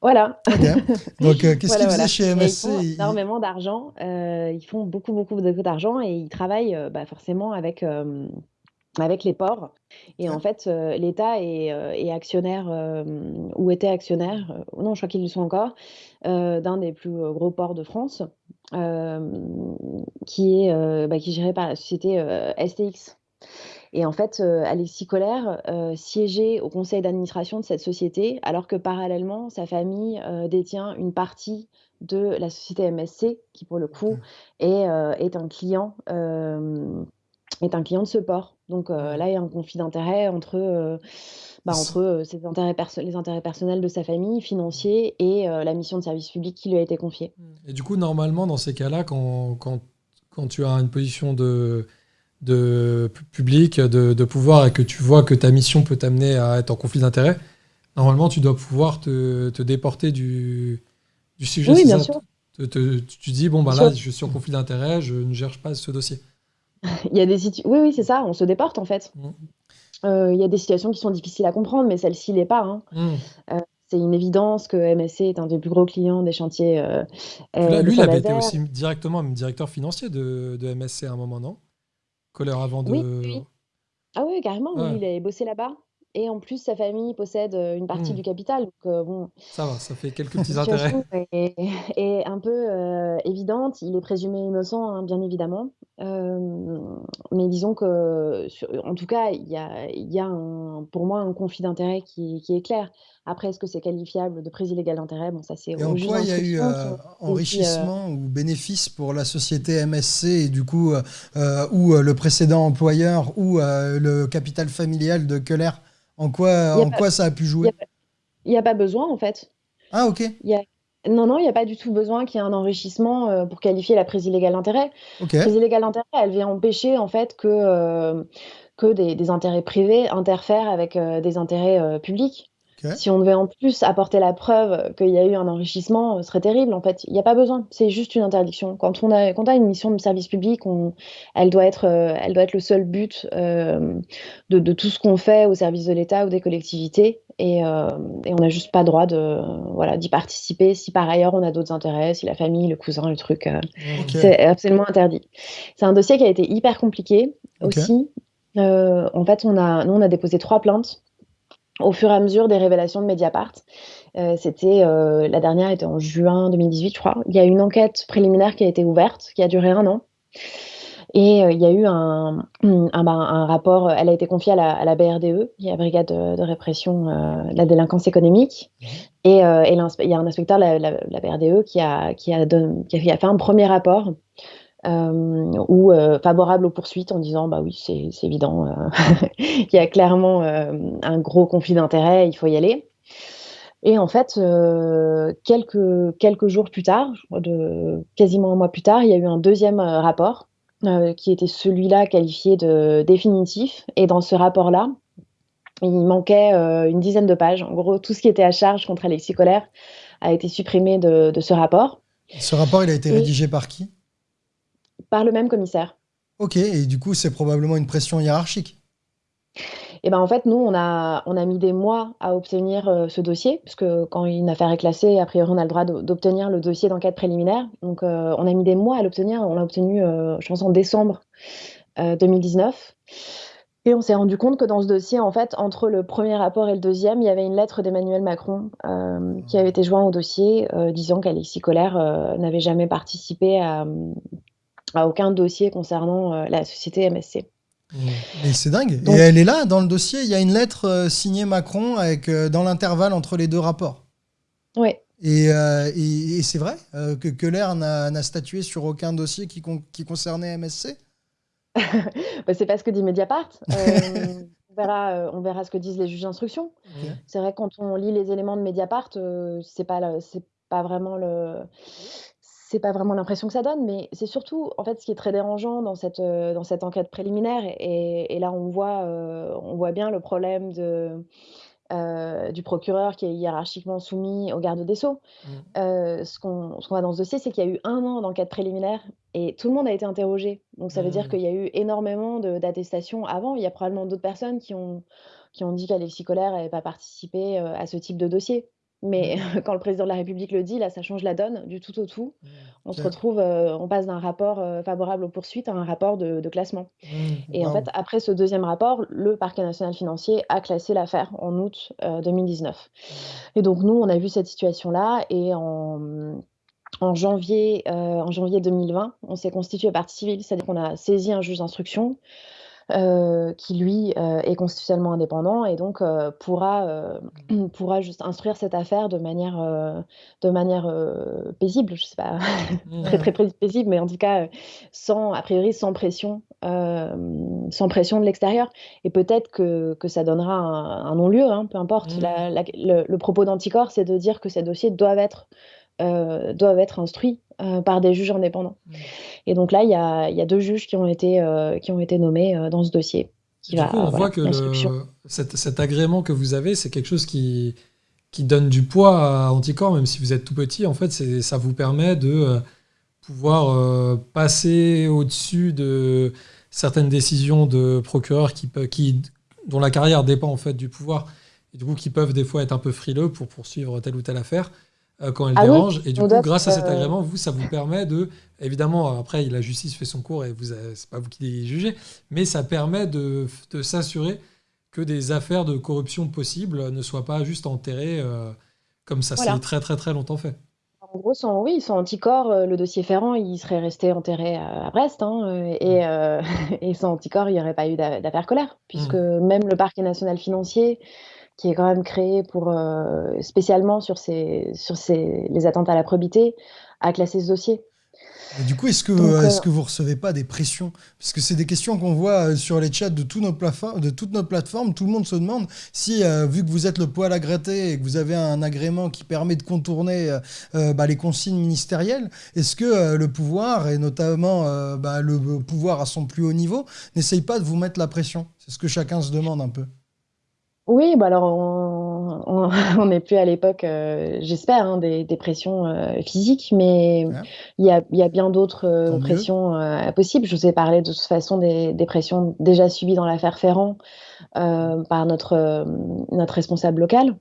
Voilà. Donc, qu'est-ce qu'ils faisaient chez MSC Ils font énormément d'argent. ils font beaucoup, beaucoup, d'argent et ils travaillent bah, forcément avec, avec les ports. Et en fait, l'État est, actionnaire ou était actionnaire, non, je crois qu'ils le sont encore, d'un des plus gros ports de France, qui est bah, qui est géré par la société STX. Et en fait, Alexis Collère siégeait au conseil d'administration de cette société, alors que parallèlement, sa famille détient une partie de la société MSC, qui pour le coup est, est un client est un client de ce port. Donc euh, là, il y a un conflit d'intérêts entre, euh, bah, entre euh, ses intérêts les intérêts personnels de sa famille, financiers, et la mission de service public qui lui a été confiée. Mmh. Et du coup, normalement, dans ces cas-là, quand, quand, quand, tu as une position de, de public, de, de, pouvoir, et que tu vois que ta mission peut t'amener à être en conflit d'intérêts, normalement, tu dois pouvoir te, te déporter du, du sujet. Oui, bien sûr. tu dis, bon, bah, là, je suis en conflit d'intérêts, je ne gère pas ce dossier. Il y a des Oui, oui, c'est ça, on se déporte en fait. Mmh. Euh, il y a des situations qui sont difficiles à comprendre, mais celle-ci l'est pas. Hein. Mmh. Euh, c'est une évidence que MSC est un des plus gros clients des chantiers. Euh, lui, il avait été aussi directement directeur financier de, de, MSC à un moment, non? Colère avant de. Oui, Ah oui, carrément. Lui, il avait bossé là-bas. Et en plus, sa famille possède une partie mmh. du capital. Donc, bon, ça va, ça fait quelques petits intérêts. Est, est un peu évidente. Il est présumé innocent, hein, bien évidemment. Mais disons que, en tout cas, il y a, y a un, pour moi un conflit d'intérêts qui, qui, est clair. Après, est-ce que c'est qualifiable de prise illégale d'intérêt? Bon, ça c'est. Et en quoi il y a eu enrichissement ou bénéfice pour la société MSC et du coup, ou le précédent employeur ou le capital familial de Keller? En quoi, en quoi ça a pu jouer? Il n'y a, pas besoin, en fait. Ah, ok. Y a... Non, non, il n'y a pas du tout besoin qu'il y ait un enrichissement euh, pour qualifier la prise illégale d'intérêt. La prise illégale d'intérêt, elle vient empêcher, en fait, que, euh, que des, intérêts privés interfèrent avec euh, des intérêts publics. Si on devait en plus apporter la preuve qu'il y a eu un enrichissement, ce serait terrible. En fait, il n'y a pas besoin. C'est juste une interdiction. Quand on a, quand a une mission de service public, on, elle, doit être, euh, elle doit être le seul but euh, de, de, tout ce qu'on fait au service de l'État ou des collectivités. Et, euh, et on n'a juste pas droit de, voilà, d'y participer si par ailleurs on a d'autres intérêts, si la famille, le cousin, le truc. C'est absolument interdit. C'est un dossier qui a été hyper compliqué aussi. en fait, on a, nous, on a déposé trois plaintes au fur et à mesure des révélations de Mediapart. Euh, c'était euh, la dernière était en juin 2018, je crois. Il y a une enquête préliminaire qui a été ouverte, qui a duré un an. Et euh, il y a eu un, un, bah, un, rapport, elle a été confiée à la, à la BRDE, qui est la Brigade de, de répression de la délinquance économique. Mmh. Et, et il y a un inspecteur de la, la, la BRDE qui a, qui, a qui a fait un premier rapport ou euh, favorable aux poursuites en disant bah oui c'est évident euh, il y a clairement un gros conflit d'intérêts il faut y aller. Et en fait quelques quelques jours plus tard de quasiment un mois plus tard il y a eu un deuxième rapport qui était celui-là qualifié de définitif. Et dans ce rapport là il manquait une dizaine de pages. En gros tout ce qui était à charge contre Alexis Colère a été supprimé de, de ce rapport. Ce rapport il a été rédigé par qui? Par le même commissaire. Ok, et du coup, c'est probablement une pression hiérarchique. Et eh ben en fait, nous, on a, on a mis des mois à obtenir euh, ce dossier, puisque quand une affaire est classée, a priori, on a le droit d'obtenir le dossier d'enquête préliminaire. Donc, euh, on a mis des mois à l'obtenir. On l'a obtenu, euh, je pense, en décembre 2019. Et on s'est rendu compte que dans ce dossier, en fait, entre le premier rapport et le deuxième, il y avait une lettre d'Emmanuel Macron qui avait été jointe au dossier, disant qu'Alexis Collère n'avait jamais participé à, à aucun dossier concernant euh, la société MSC. Mais c'est dingue. et elle est là dans le dossier. Il y a une lettre euh, signée Macron avec euh, dans l'intervalle entre les deux rapports. Oui. Et, et, c'est vrai que Keller n'a statué sur aucun dossier qui, qui concernait MSC bah, C'est pas ce que dit Mediapart. on, verra, on verra ce que disent les juges d'instruction. C'est vrai quand on lit les éléments de Mediapart, c'est pas c'est pas vraiment le c'est pas vraiment l'impression que ça donne, mais c'est surtout, en fait, ce qui est très dérangeant dans cette, heu, dans cette enquête préliminaire et et là, on voit, heu, on voit bien le problème de, heu, du procureur qui est hiérarchiquement soumis au garde des sceaux. Mmh. Ce qu'on voit dans ce dossier, c'est qu'il y a eu un an d'enquête préliminaire et tout le monde a été interrogé. Donc ça veut dire Mmh. qu'il y a eu énormément de d'attestations avant. Il y a probablement d'autres personnes qui ont qui ont dit qu'Alexis Collère n'avait pas participé, à ce type de dossier. Mais Mmh. quand le président de la République le dit, là, ça change la donne du tout au tout. Mmh. On se retrouve, heu, on passe d'un rapport, heu, favorable aux poursuites à un rapport de de classement Mmh. et en fait, après ce deuxième rapport, le parquet national financier a classé l'affaire en août, heu, 2019 Mmh. et donc nous, on a vu cette situation-là et en, en janvier, en janvier 2020, on s'est constitué partie civile, c'est-à-dire qu'on a saisi un juge d'instruction, heu, qui lui, heu, est constitutionnellement indépendant et donc heu, pourra, Mmh. pourra juste instruire cette affaire de manière, de manière, paisible. Je sais pas, très, Mmh. très pais paisible, mais en tout cas, sans a priori, sans pression, sans pression de l'extérieur et peut-être que que ça donnera un un non-lieu, hein, peu importe. Mmh. La la le le propos d'Anticor, c'est de dire que ces dossiers doivent être, heu, doivent être instruits, heu, par des juges indépendants Mmh. et donc là, il y a il y a 2 juges qui ont été, heu, qui ont été nommés, dans ce dossier qui du coup, on voit que le cet cet agrément que vous avez, c'est quelque chose qui qui donne du poids à Anticor, même si vous êtes tout petit. En fait, ça vous permet de, pouvoir, passer au-dessus de certaines décisions de procureurs qui dont la carrière dépend, en fait, du pouvoir et du coup, qui peuvent des fois être un peu frileux pour poursuivre telle ou telle affaire, quand elle Ah oui, dérange et du coup, grâce à cet heu, agrément, vous, ça vous permet de évidemment, après la justice fait son cours et vous avez c'est pas vous qui jugez, mais ça permet de s'assurer que des affaires de corruption possibles ne soient pas juste enterrées, comme ça s'est voilà. très, très, très longtemps fait. En gros, sans oui, sans Anticor, heu, le dossier Ferrand, il serait resté enterré à à Brest, hein, et sans Anticor, il y aurait pas eu d'a d'affaire Colère puisque Mmh. même le parquet national financier, qui est quand même créé pour, heu, spécialement sur ces sur ces les atteintes à la probité, a classé ce dossier. Du coup, est-ce que, Donc euh, est-ce heu, que vous recevez pas des pressions? Parce que c'est des questions qu'on voit euh, sur les chats de, tous nos de toutes nos plateformes. Tout le monde se demande si, euh, vu que vous êtes le poil à gratter et que vous avez un agrément qui permet de contourner euh, euh, bah, les consignes ministérielles, est-ce que euh, le pouvoir, et notamment euh, bah, le pouvoir à son plus haut niveau, n'essaye pas de vous mettre la pression? C'est ce que chacun se demande un peu. Oui, bah, alors on on on n'est plus à l'époque, heu, j'espère, hein, des des pressions, heu, physiques, mais il y a il y a bien d'autres, Tant heu, mieux. pressions, heu, possibles. Je vous ai parlé de toute façon des des pressions déjà subies dans l'affaire Ferrand, heu, par notre, hem, notre responsable local.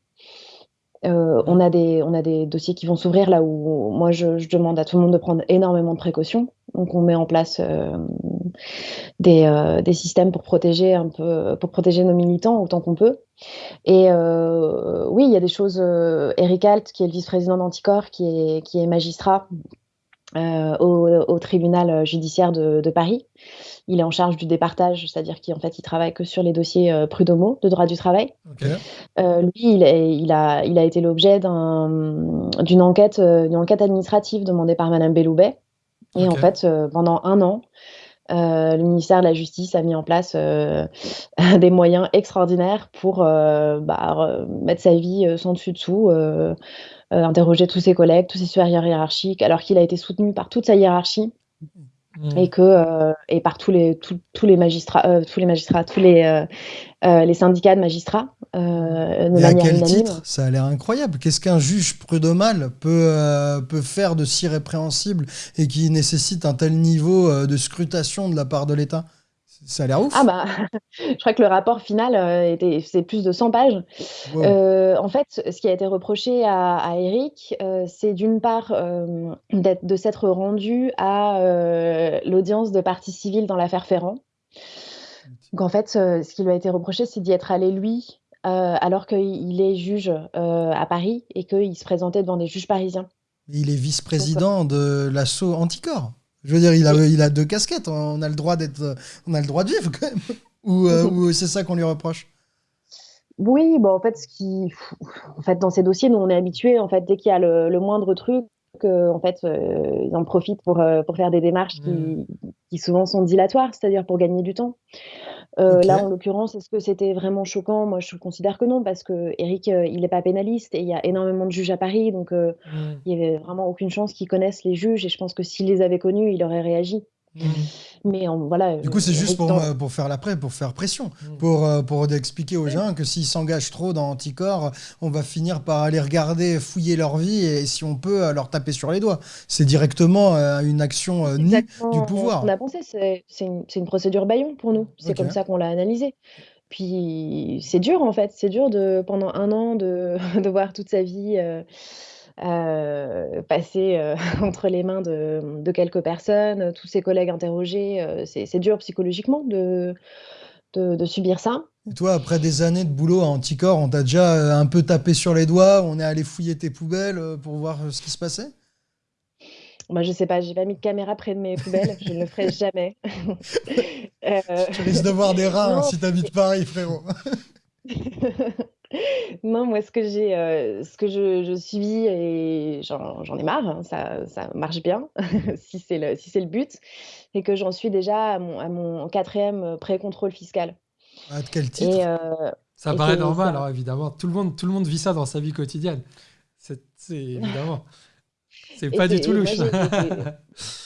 Heu, on Mmh. a des on a des dossiers qui vont s'ouvrir là où moi je je demande à tout le monde de prendre énormément de précautions. Donc on met en place, des, heu, des systèmes pour protéger un peu pour protéger nos militants autant qu'on peut et heu, oui, il y a des choses, Eric Alt, qui est le vice-président d'Anticor, qui est qui est magistrat, au au tribunal, judiciaire de de Paris. Il est en charge du départage, c'est-à-dire qu'en fait, il travaille que sur les dossiers, prud'homaux, de droit du travail. Lui, il est il a il a été l'objet d'un, d'une enquête, enquête administrative demandée par madame Belloubet et en fait, heu, pendant un an, heu, le ministère de la Justice a mis en place, heu, des moyens extraordinaires pour, bah, re mettre sa vie, sans dessus dessous, interroger tous ses collègues, tous ses supérieurs hiérarchiques, alors qu'il a été soutenu par toute sa hiérarchie et Mmh. que, et par tous les tous tous les magistrats, tous les magistrats, tous les, heu, les syndicats de magistrats, Et à quel unanime. titre? Ça a l'air incroyable. Qu'est-ce qu'un juge prud'homal peut, euh, peut faire de si répréhensible et qui nécessite un tel niveau euh, de scrutation de la part de l'État? Ça a l'air Ah ouf. bah, je crois que le rapport final, était faisait plus de 100 pages. Wow. En fait, ce qui a été reproché à à heu, c'est d'une part, de s'être rendu à, l'audience de partie civile dans l'affaire Ferrand. Donc en fait, ce qui lui a été reproché, c'est d'y être allé lui, heu, alors qu'il il est juge, heu, à Paris et qu'il se présentait devant des juges parisiens. Il est vice-président de l'assaut Anticorps. Je veux dire, il a, oui. il a deux casquettes. On a le droit d'être, on a le droit de vivre quand même. Ou, euh, ou c'est ça qu'on lui reproche? Oui, bah, en fait, ce qui en fait, dans ces dossiers, nous, on est habitués, en fait, dès qu'il y a le le moindre truc, en fait, ils en profitent pour, pour faire des démarches Mmh. qui qui souvent sont dilatoires, c'est-à-dire pour gagner du temps. Là, en l'occurrence, est-ce que c'était vraiment choquant? Moi, je considère que non, parce qu'Éric, heu, il est pas pénaliste et il y a énormément de juges à Paris, donc heu, Mmh. il y avait vraiment aucune chance qu'il connaisse les juges et je pense que s'il les avait connus, il aurait réagi. Mmh. Mais voilà, Du coup, c'est juste pour, dans pour faire la pré- pour faire pression, Mmh. pour, euh, pour expliquer aux gens que s'ils s'engagent trop dans Anticor, on va finir par aller regarder, fouiller leur vie et si on peut, euh, leur taper sur les doigts. C'est directement euh, une action euh, nue du pouvoir. qu'on a pensé, c'est c'est une une procédure bâillon pour nous. C'est comme ça qu'on l'a analysé. Puis c'est dur en fait, c'est dur de pendant un an de de voir toute sa vie, heu, passer, heu, entre les mains de de quelques personnes, tous ses collègues interrogés, heu, c'est dur psychologiquement de de de subir ça. Et toi, après des années de boulot à Anticor, on t'a déjà euh, un peu tapé sur les doigts, on est allé fouiller tes poubelles euh, pour voir euh, ce qui se passait? Moi, je sais pas, j'ai pas mis de caméra près de mes poubelles, je ne le ferai jamais. Tu risques de voir des rats hein, non, si t'habites Paris, frérot. Non, moi, ce que j'ai, heu, ce que je je subis et j'en ai marre, hein, ça ça marche bien, si c'est le si c'est le but et que j'en suis déjà à mon à mon 4e pré-contrôle fiscal Ah, de quel titre? et heu Ça paraît normal, alors évidemment. Tout le monde, tout le monde vit ça dans sa vie quotidienne. C'est évidemment. C'est pas du tout louche.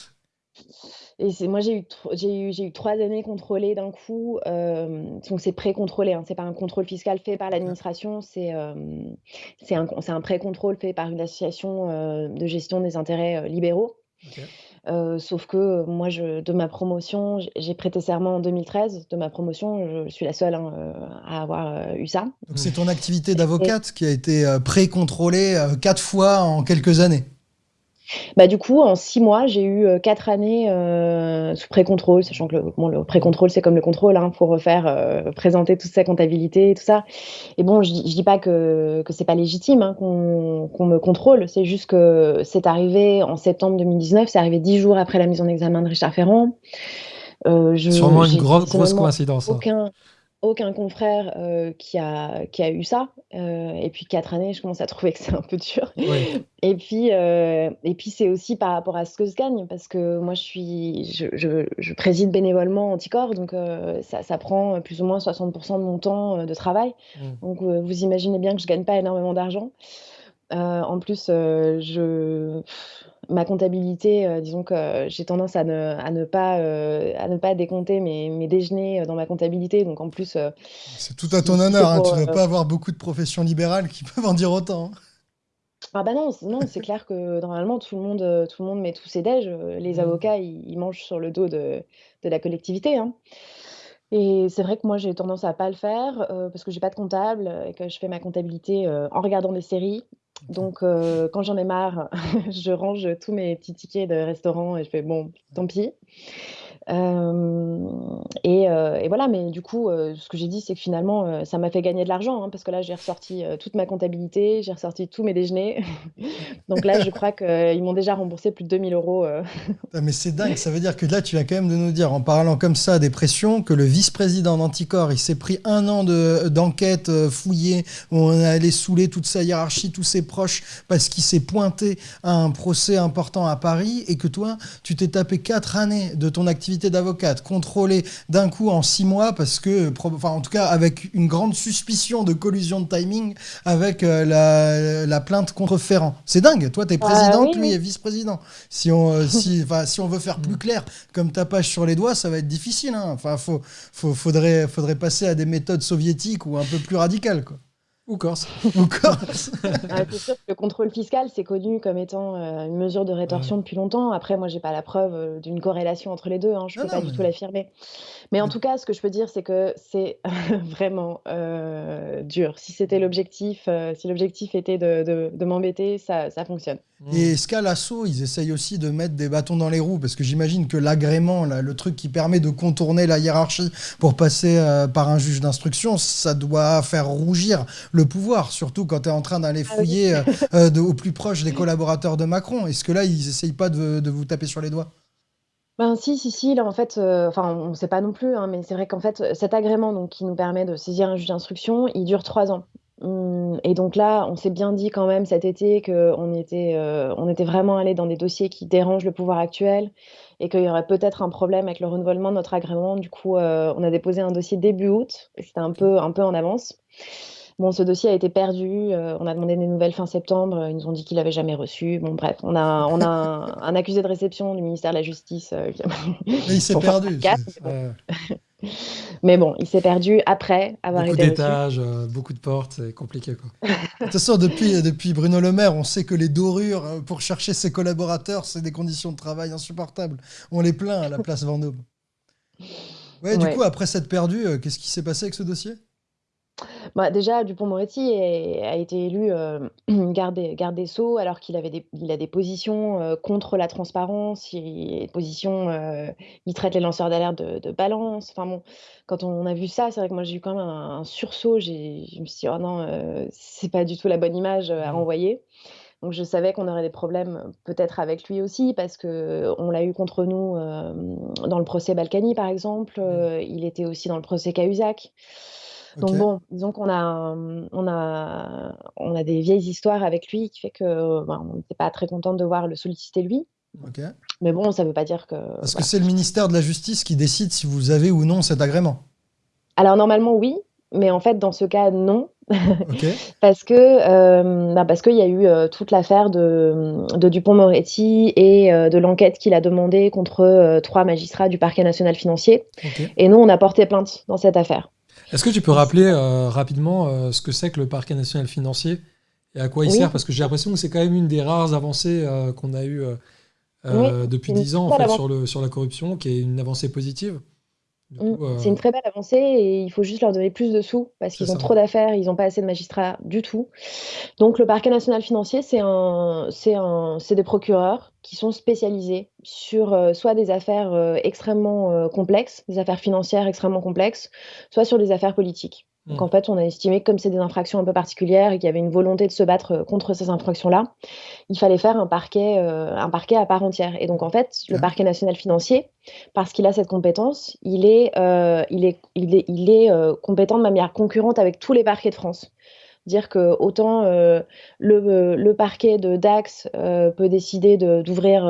et c'est moi, j'ai eu j'ai eu j'ai eu 3 années contrôlées d'un coup, donc c'est pré-contrôlé, hein, c'est pas un contrôle fiscal fait par l'administration, c'est, c'est un c'est un pré-contrôle fait par une association, de gestion des intérêts, libéraux. Sauf que, moi je de ma promotion, j'ai prêté serment en 2013. De ma promotion, je suis la seule, hein, à avoir, eu ça. Donc c'est ton activité Et d'avocate qui a été pré-contrôlée quatre fois en quelques années? Bah, du coup, en 6 mois, j'ai eu, heu, 4 années, heu, sous pré-contrôle, sachant que le bon, le pré-contrôle, c'est comme le contrôle, hein, faut refaire, heu, présenter toute sa comptabilité et tout ça. Et bon, je dis je dis pas que que c'est pas légitime, hein, qu'on qu'on me contrôle, c'est juste que c'est arrivé en septembre 2019, c'est arrivé 10 jours après la mise en examen de Richard Ferrand. Heu, je Sûrement une grosse personnellement coïncidence. hein. Aucun confrère, heu, qui a qui a eu ça, heu et puis 4 années, je commence à trouver que c'est un peu dur et puis, et puis c'est aussi par rapport à ce que je gagne parce que moi je suis je je je préside bénévolement Anticor donc ça ça prend, plus ou moins 60 de mon temps, de travail Mmh. donc vous imaginez bien que je gagne pas énormément d'argent. En plus, je ma comptabilité, heu, disons que j'ai tendance à ne à ne pas, heu, à ne pas décompter mes mes déjeuners, heu, dans ma comptabilité donc en plus, C'est tout à ton honneur, hein, pour, tu dois heu pas avoir beaucoup de professions libérales qui peuvent en dire autant. hein. ah bah non, non, c'est clair que normalement tout le monde, tout le monde met tous ses déj, les Mmh. avocats, ils ils mangent sur le dos de de la collectivité, hein et c'est vrai que moi j'ai tendance à pas le faire, parce que j'ai pas de comptable, et que je fais ma comptabilité, en regardant des séries. Donc heu, quand j'en ai marre, je range tous mes petits tickets de restaurant et je fais: «Bon, tant pis». Et heu et voilà, mais du coup, heu, ce que j'ai dit, c'est que finalement, ça m'a fait gagner de l'argent, hein, parce que là, j'ai ressorti, toute ma comptabilité, j'ai ressorti tous mes déjeuners. Donc là, je crois qu'ils m'ont déjà remboursé plus de 2 000 €, heu. Putain, Mais c'est dingue, ça veut dire que là, tu viens quand même de nous dire, en parlant comme ça des pressions, que le vice-président d'Anticor, il s'est pris un an de- d'enquête euh, fouillée, où on allé saouler toute sa hiérarchie, tous ses proches, parce qu'il s'est pointé à un procès important à Paris, et que toi, tu t'es tapé quatre années de ton activité d'avocate, contrôlée d'un coup en six mois, parce que, enfin, en tout cas, avec une grande suspicion de collusion de timing avec euh, la, la plainte contre Ferrand. C'est dingue, toi, t'es présidente, oui, lui oui. est vice-président. Si on, euh, si, si on veut faire plus clair, comme tapage sur les doigts, ça va être difficile. Hein. Enfin, faut, faut- faudrait, faudrait passer à des méthodes soviétiques ou un peu plus radicales, quoi. Ou Corse. Ou Corse. Ah, c'est sûr que le contrôle fiscal, c'est connu comme étant, heu, une mesure de rétorsion depuis longtemps. Après, moi, j'ai pas la preuve, heu, d'une corrélation entre les 2, hein, je Non, peux non, pas du tout l'affirmer. Mais en mais- tout cas, ce que je peux dire, c'est que c'est vraiment, heu, dur. Si c'était l'objectif, heu, si l'objectif était de de de m'embêter, ça ça fonctionne. Mmh. Et est-ce qu'à l'assaut, ils essayent aussi de mettre des bâtons dans les roues? Parce que j'imagine que l'agrément, le truc qui permet de contourner la hiérarchie pour passer euh, par un juge d'instruction, ça doit faire rougir le pouvoir, surtout quand tu es en train d'aller Ah oui. fouiller euh, euh, de- au plus proche des collaborateurs de Macron. Est-ce que là, ils essayent pas de, de vous taper sur les doigts? Ben, si, si, si, là, en fait, heu, enfin, on ne sait pas non plus, hein, mais c'est vrai qu'en fait, cet agrément donc qui nous permet de saisir un juge d'instruction, il dure 3 ans. Mmh, et donc là, on s'est bien dit quand même cet été qu'on était, on était vraiment allé dans des dossiers qui dérangent le pouvoir actuel et qu'il y aurait peut-être un problème avec le renouvellement de notre agrément. Du coup, on a déposé un dossier début août, c'était un peu, un peu en avance. Bon, ce dossier a été perdu. Euh, on a demandé des nouvelles fin septembre. Ils nous ont dit qu'il n'avait jamais reçu. Bon, bref, on a, on a un, accusé de réception du ministère de la Justice. Euh, Mais il s'est perdu. Mais bon, il s'est perdu après avoir beaucoup été d'étages, euh, beaucoup de portes, c'est compliqué. Quoi. de toute façon, depuis, depuis Bruno Le Maire, on sait que les dorures pour chercher ses collaborateurs, c'est des conditions de travail insupportables. On les plaint à la place Vendôme. Ouais, du coup, après cette perdue, qu'est-ce qui s'est passé avec ce dossier? Bah, déjà, Dupond-Moretti a été élu euh, garde, des, Sceaux alors qu'il avait des, il a des positions euh, contre la transparence, il, positions, euh, il traite les lanceurs d'alerte de, balance. Enfin bon, quand on a vu ça, c'est vrai que moi j'ai eu quand même un, sursaut. Je me suis dit, oh non, c'est pas du tout la bonne image à mmh. envoyer. Donc je savais qu'on aurait des problèmes peut-être avec lui aussi parce que on l'a eu contre nous dans le procès Balkany par exemple. Mmh. il était aussi dans le procès Cahuzac. Donc bon, disons qu'on a, on a, on a des vieilles histoires avec lui qui fait que ben, on n'était pas très contente de voir le solliciter lui. Mais bon, ça ne veut pas dire que. Parce que c'est le ministère de la Justice qui décide si vous avez ou non cet agrément. Alors normalement oui, mais en fait dans ce cas non. parce que euh, bah, parce qu'il y a eu euh, toute l'affaire de, de Dupont-Moretti et euh, de l'enquête qu'il a demandé contre trois magistrats du parquet national financier. Et nous, on a porté plainte dans cette affaire. Est-ce que tu peux rappeler euh, rapidement euh, ce que c'est que le parquet national financier et à quoi il sert? Parce que j'ai l'impression que c'est quand même une des rares avancées euh, qu'on a eues depuis dix ans en fait, sur, le, sur la corruption, qui est une avancée positive. Mm. C'est une très belle avancée et il faut juste leur donner plus de sous parce qu'ils ont trop d'affaires, ils n'ont pas assez de magistrats du tout. Donc le parquet national financier, c'est des procureurs qui sont spécialisés sur euh, soit des affaires euh, extrêmement euh, complexes, des affaires financières extrêmement complexes, soit sur des affaires politiques. Donc en fait, on a estimé que comme c'est des infractions un peu particulières et qu'il y avait une volonté de se battre contre ces infractions-là, il fallait faire un parquet, un parquet à part entière. Et donc en fait, le parquet national financier, parce qu'il a cette compétence, il est, il est, il est, il est compétent de manière concurrente avec tous les parquets de France. Dire que autant le, le, parquet de Dax peut décider d'ouvrir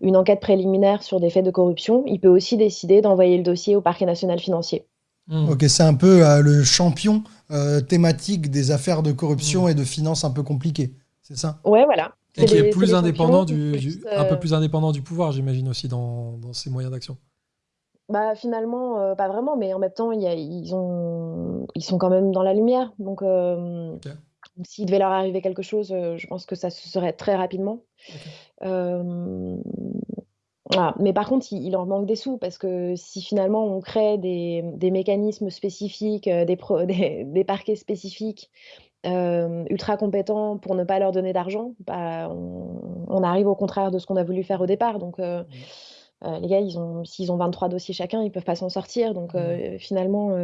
une enquête préliminaire sur des faits de corruption, il peut aussi décider d'envoyer le dossier au parquet national financier. Hmm. Ok, c'est un peu euh, le champion euh, thématique des affaires de corruption hmm. et de finances un peu compliquées, c'est ça? Ouais, voilà. Et qui est plus indépendant du, un peu euh, plus indépendant du pouvoir, j'imagine aussi dans, dans ses moyens d'action. Bah finalement, pas vraiment, mais en même temps, y a, ils, ont, ils sont quand même dans la lumière. Donc, s'il devait leur arriver quelque chose, je pense que ça se serait très rapidement. Mais par contre, il, leur manque des sous parce que si finalement on crée des, mécanismes spécifiques, euh, des, des, parquets spécifiques euh, ultra compétents pour ne pas leur donner d'argent, bah, on, arrive au contraire de ce qu'on a voulu faire au départ. Donc, euh, mmh. Les gars, ils ont, s'ils ont 23 dossiers chacun, ils peuvent pas s'en sortir. Donc, mmh. finalement,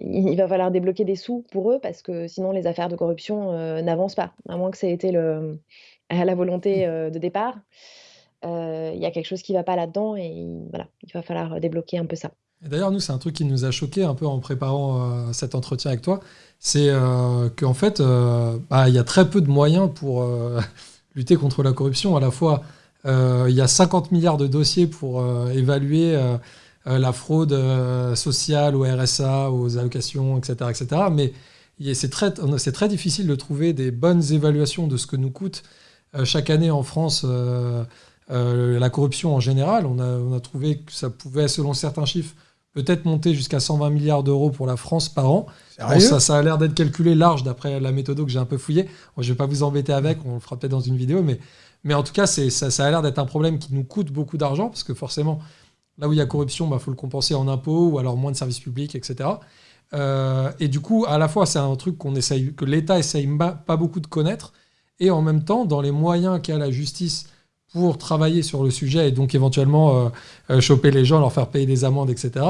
il, va falloir débloquer des sous pour eux parce que sinon, les affaires de corruption n'avancent pas, à moins que ça ait été le, la volonté mmh. de départ. Euh, il y a quelque chose qui ne va pas là-dedans et voilà, il va falloir débloquer un peu ça. D'ailleurs, nous, c'est un truc qui nous a choqué un peu en préparant euh, cet entretien avec toi, c'est euh, qu'en fait, bah, il y a très peu de moyens pour lutter contre la corruption. À la fois, il y a 50 milliards de dossiers pour évaluer la fraude sociale au RSA, aux allocations, etc. etc. mais c'est très, très difficile de trouver des bonnes évaluations de ce que nous coûte chaque année en France euh, la corruption en général, on a, trouvé que ça pouvait, selon certains chiffres, peut-être monter jusqu'à 120 milliards d'euros pour la France par an. ça, ça a l'air d'être calculé large d'après la méthode que j'ai un peu fouillé. je ne vais pas vous embêter avec, on le fera peut-être dans une vidéo, mais, mais en tout cas, ça, a l'air d'être un problème qui nous coûte beaucoup d'argent, parce que forcément, là où il y a corruption, il bah, faut le compenser en impôts ou alors moins de services publics, etc. Euh, et du coup, à la fois, c'est un truc qu'on essaye, que l'État essaye pas beaucoup de connaître, et en même temps, dans les moyens qu'a la justice pour travailler sur le sujet et donc éventuellement euh, euh, choper les gens, leur faire payer des amendes, etc.,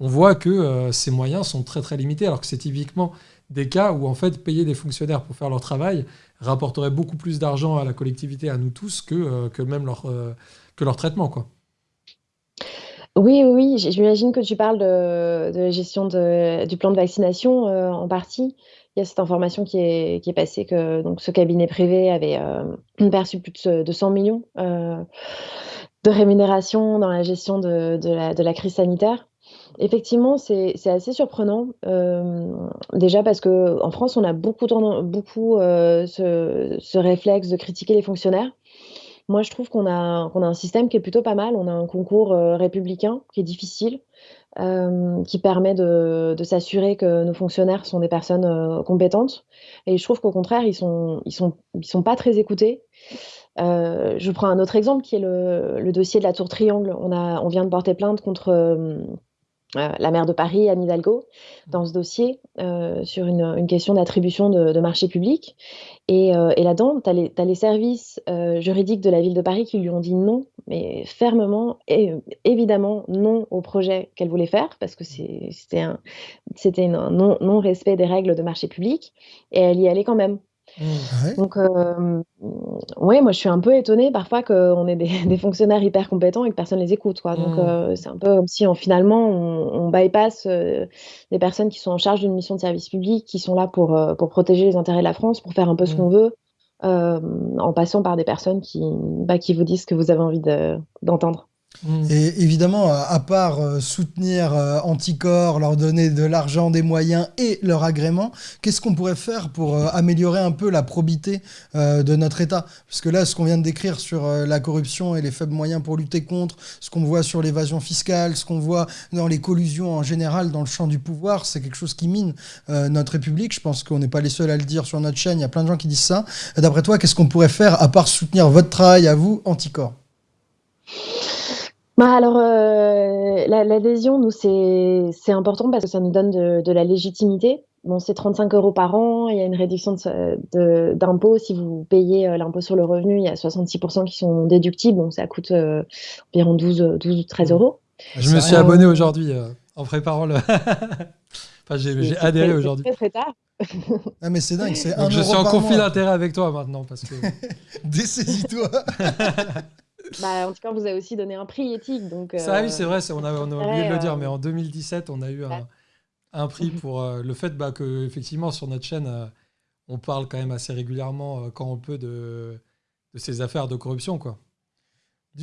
on voit que ces moyens sont très très limités, alors que c'est typiquement des cas où en fait payer des fonctionnaires pour faire leur travail rapporterait beaucoup plus d'argent à la collectivité, à nous tous, que, que même leur, que leur traitement. Quoi. Oui, oui, j'imagine que tu parles de, la gestion du plan de vaccination euh, en partie. Il y a cette information qui est, passée que donc, ce cabinet privé avait euh, perçu plus de, 100 millions euh, de rémunération dans la gestion de, la, crise sanitaire. Effectivement, c'est assez surprenant. déjà parce qu'en France, on a beaucoup, beaucoup ce, ce, réflexe de critiquer les fonctionnaires. Moi, je trouve qu'on a, qu'on a un système qui est plutôt pas mal. On a un concours euh, républicain qui est difficile, euh, qui permet de, de s'assurer que nos fonctionnaires sont des personnes euh, compétentes. Et je trouve qu'au contraire, ils sont, ils sont, ils sont pas très écoutés. je prends un autre exemple qui est le, le, dossier de la Tour Triangle. On, a, on vient de porter plainte contre euh, la maire de Paris, Anne Hidalgo, dans ce dossier euh, sur une, question d'attribution de, marché public. Et, euh, là-dedans, tu as, les services juridiques de la ville de Paris qui lui ont dit non, mais fermement, et évidemment non au projet qu'elle voulait faire, parce que c'était un, un non-respect des règles de marché public, et elle y allait quand même. Donc, euh, ouais, moi je suis un peu étonnée parfois qu'on ait des, fonctionnaires hyper compétents et que personne les écoute. Quoi. Donc, mmh. euh, c'est un peu comme si finalement on, bypass euh, des personnes qui sont en charge d'une mission de service public, qui sont là pour, pour protéger les intérêts de la France, pour faire un peu ce mmh. qu'on veut, en passant par des personnes qui, bah, qui vous disent ce que vous avez envie d'entendre. Et évidemment, à part euh, soutenir euh, Anticor, leur donner de l'argent, des moyens et leur agrément, qu'est-ce qu'on pourrait faire pour euh, améliorer un peu la probité de notre État? Parce que là, ce qu'on vient de décrire sur la corruption et les faibles moyens pour lutter contre, ce qu'on voit sur l'évasion fiscale, ce qu'on voit dans les collusions en général dans le champ du pouvoir, c'est quelque chose qui mine notre République. Je pense qu'on n'est pas les seuls à le dire sur notre chaîne, il y a plein de gens qui disent ça. D'après toi, qu'est-ce qu'on pourrait faire à part soutenir votre travail à vous, Anticor? Bah alors, euh, l'adhésion, nous, c'est important parce que ça nous donne de, la légitimité. Bon, c'est 35 euros par an, il y a une réduction d'impôt. Si vous payez euh, l'impôt sur le revenu, il y a 66% qui sont déductibles, donc ça coûte euh, environ 12, 12 13 euros. Je me suis abonné aujourd'hui en préparant le. enfin, j'ai adhéré aujourd'hui. Très, très tard. ah, mais c'est dingue, c'est Je suis en conflit d'intérêt avec toi maintenant parce que. Dessaisis-toi bah, en tout cas, vous avez aussi donné un prix éthique. Donc, Ça, oui, c'est vrai, on a, on a oublié de le dire, mais en 2017, on a eu un, un prix pour euh, le fait bah, que, effectivement, sur notre chaîne, euh, on parle quand même assez régulièrement, euh, quand on peut, de, de ces affaires de corruption. Quoi.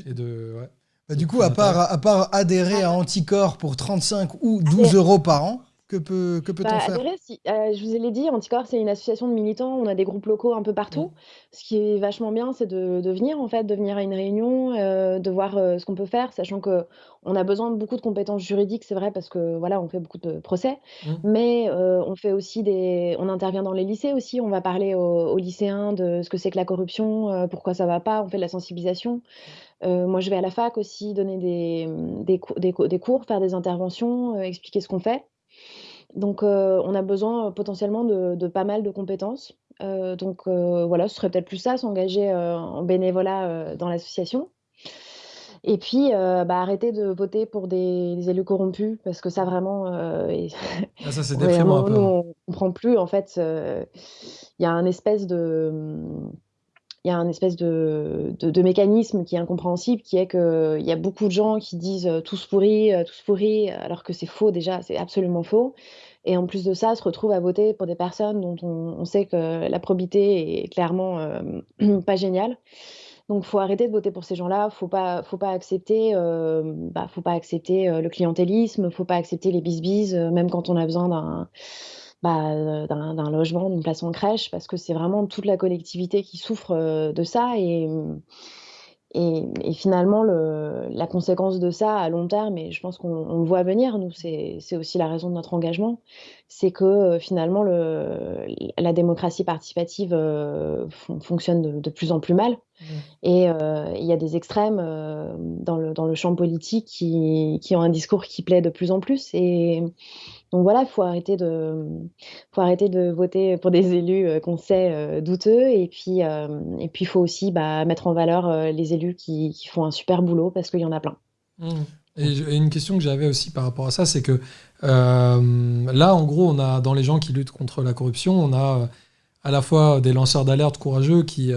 Et de, ouais. Bah, du coup, à part, à part adhérer à Anticor pour 35 ou 12 euros par an, que peut que peut-on bah, faire? euh, je vous l'ai dit, Anticorps, c'est une association de militants. On a des groupes locaux un peu partout. Mmh. Ce qui est vachement bien, c'est de, de venir en fait, de venir à une réunion, euh, de voir euh, ce qu'on peut faire, sachant que on a besoin de beaucoup de compétences juridiques, c'est vrai, parce que voilà, on fait beaucoup de procès, mmh. mais on fait aussi des, on intervient dans les lycées aussi. On va parler aux, lycéens de ce que c'est que la corruption, pourquoi ça va pas. On fait de la sensibilisation. moi, je vais à la fac aussi donner des, des, des, des cours, faire des interventions, expliquer ce qu'on fait. Donc, euh, on a besoin euh, potentiellement de, pas mal de compétences. Euh, donc, voilà, ce serait peut-être plus ça, s'engager en bénévolat dans l'association. Et puis, bah, arrêter de voter pour des, élus corrompus, parce que ça vraiment. Ah, ça, c'est déprimant un peu. on ne comprend plus. En fait, il y a un espèce de. Il y a un espèce de, de, mécanisme qui est incompréhensible, qui est qu'il y a beaucoup de gens qui disent tous pourris, tous pourris, alors que c'est faux déjà, c'est absolument faux. Et en plus de ça, se retrouve à voter pour des personnes dont on, sait que la probité est clairement pas géniale. Donc, faut arrêter de voter pour ces gens-là. Faut pas, faut pas accepter, bah, faut pas accepter le clientélisme. Faut pas accepter les bisbises, même quand on a besoin d'un bah, euh, d'un logement, d'une place en crèche, parce que c'est vraiment toute la collectivité qui souffre euh, de ça. Et, et, finalement, le, la conséquence de ça à long terme, et je pense qu'on le voit venir, nous, c'est aussi la raison de notre engagement, c'est que euh, finalement, le, la démocratie participative fonctionne de, plus en plus mal. Mmh. Et il y a des extrêmes dans, le, dans le champ politique qui, qui ont un discours qui plaît de plus en plus. Et donc voilà, il faut arrêter de, faut arrêter de voter pour des élus euh, qu'on sait euh, douteux, et puis, euh, et puis faut aussi bah, mettre en valeur les élus qui, qui, font un super boulot parce qu'il y en a plein. Mmh. Et, une question que j'avais aussi par rapport à ça, c'est que là, en gros, on a dans les gens qui luttent contre la corruption, on a à la fois des lanceurs d'alerte courageux qui,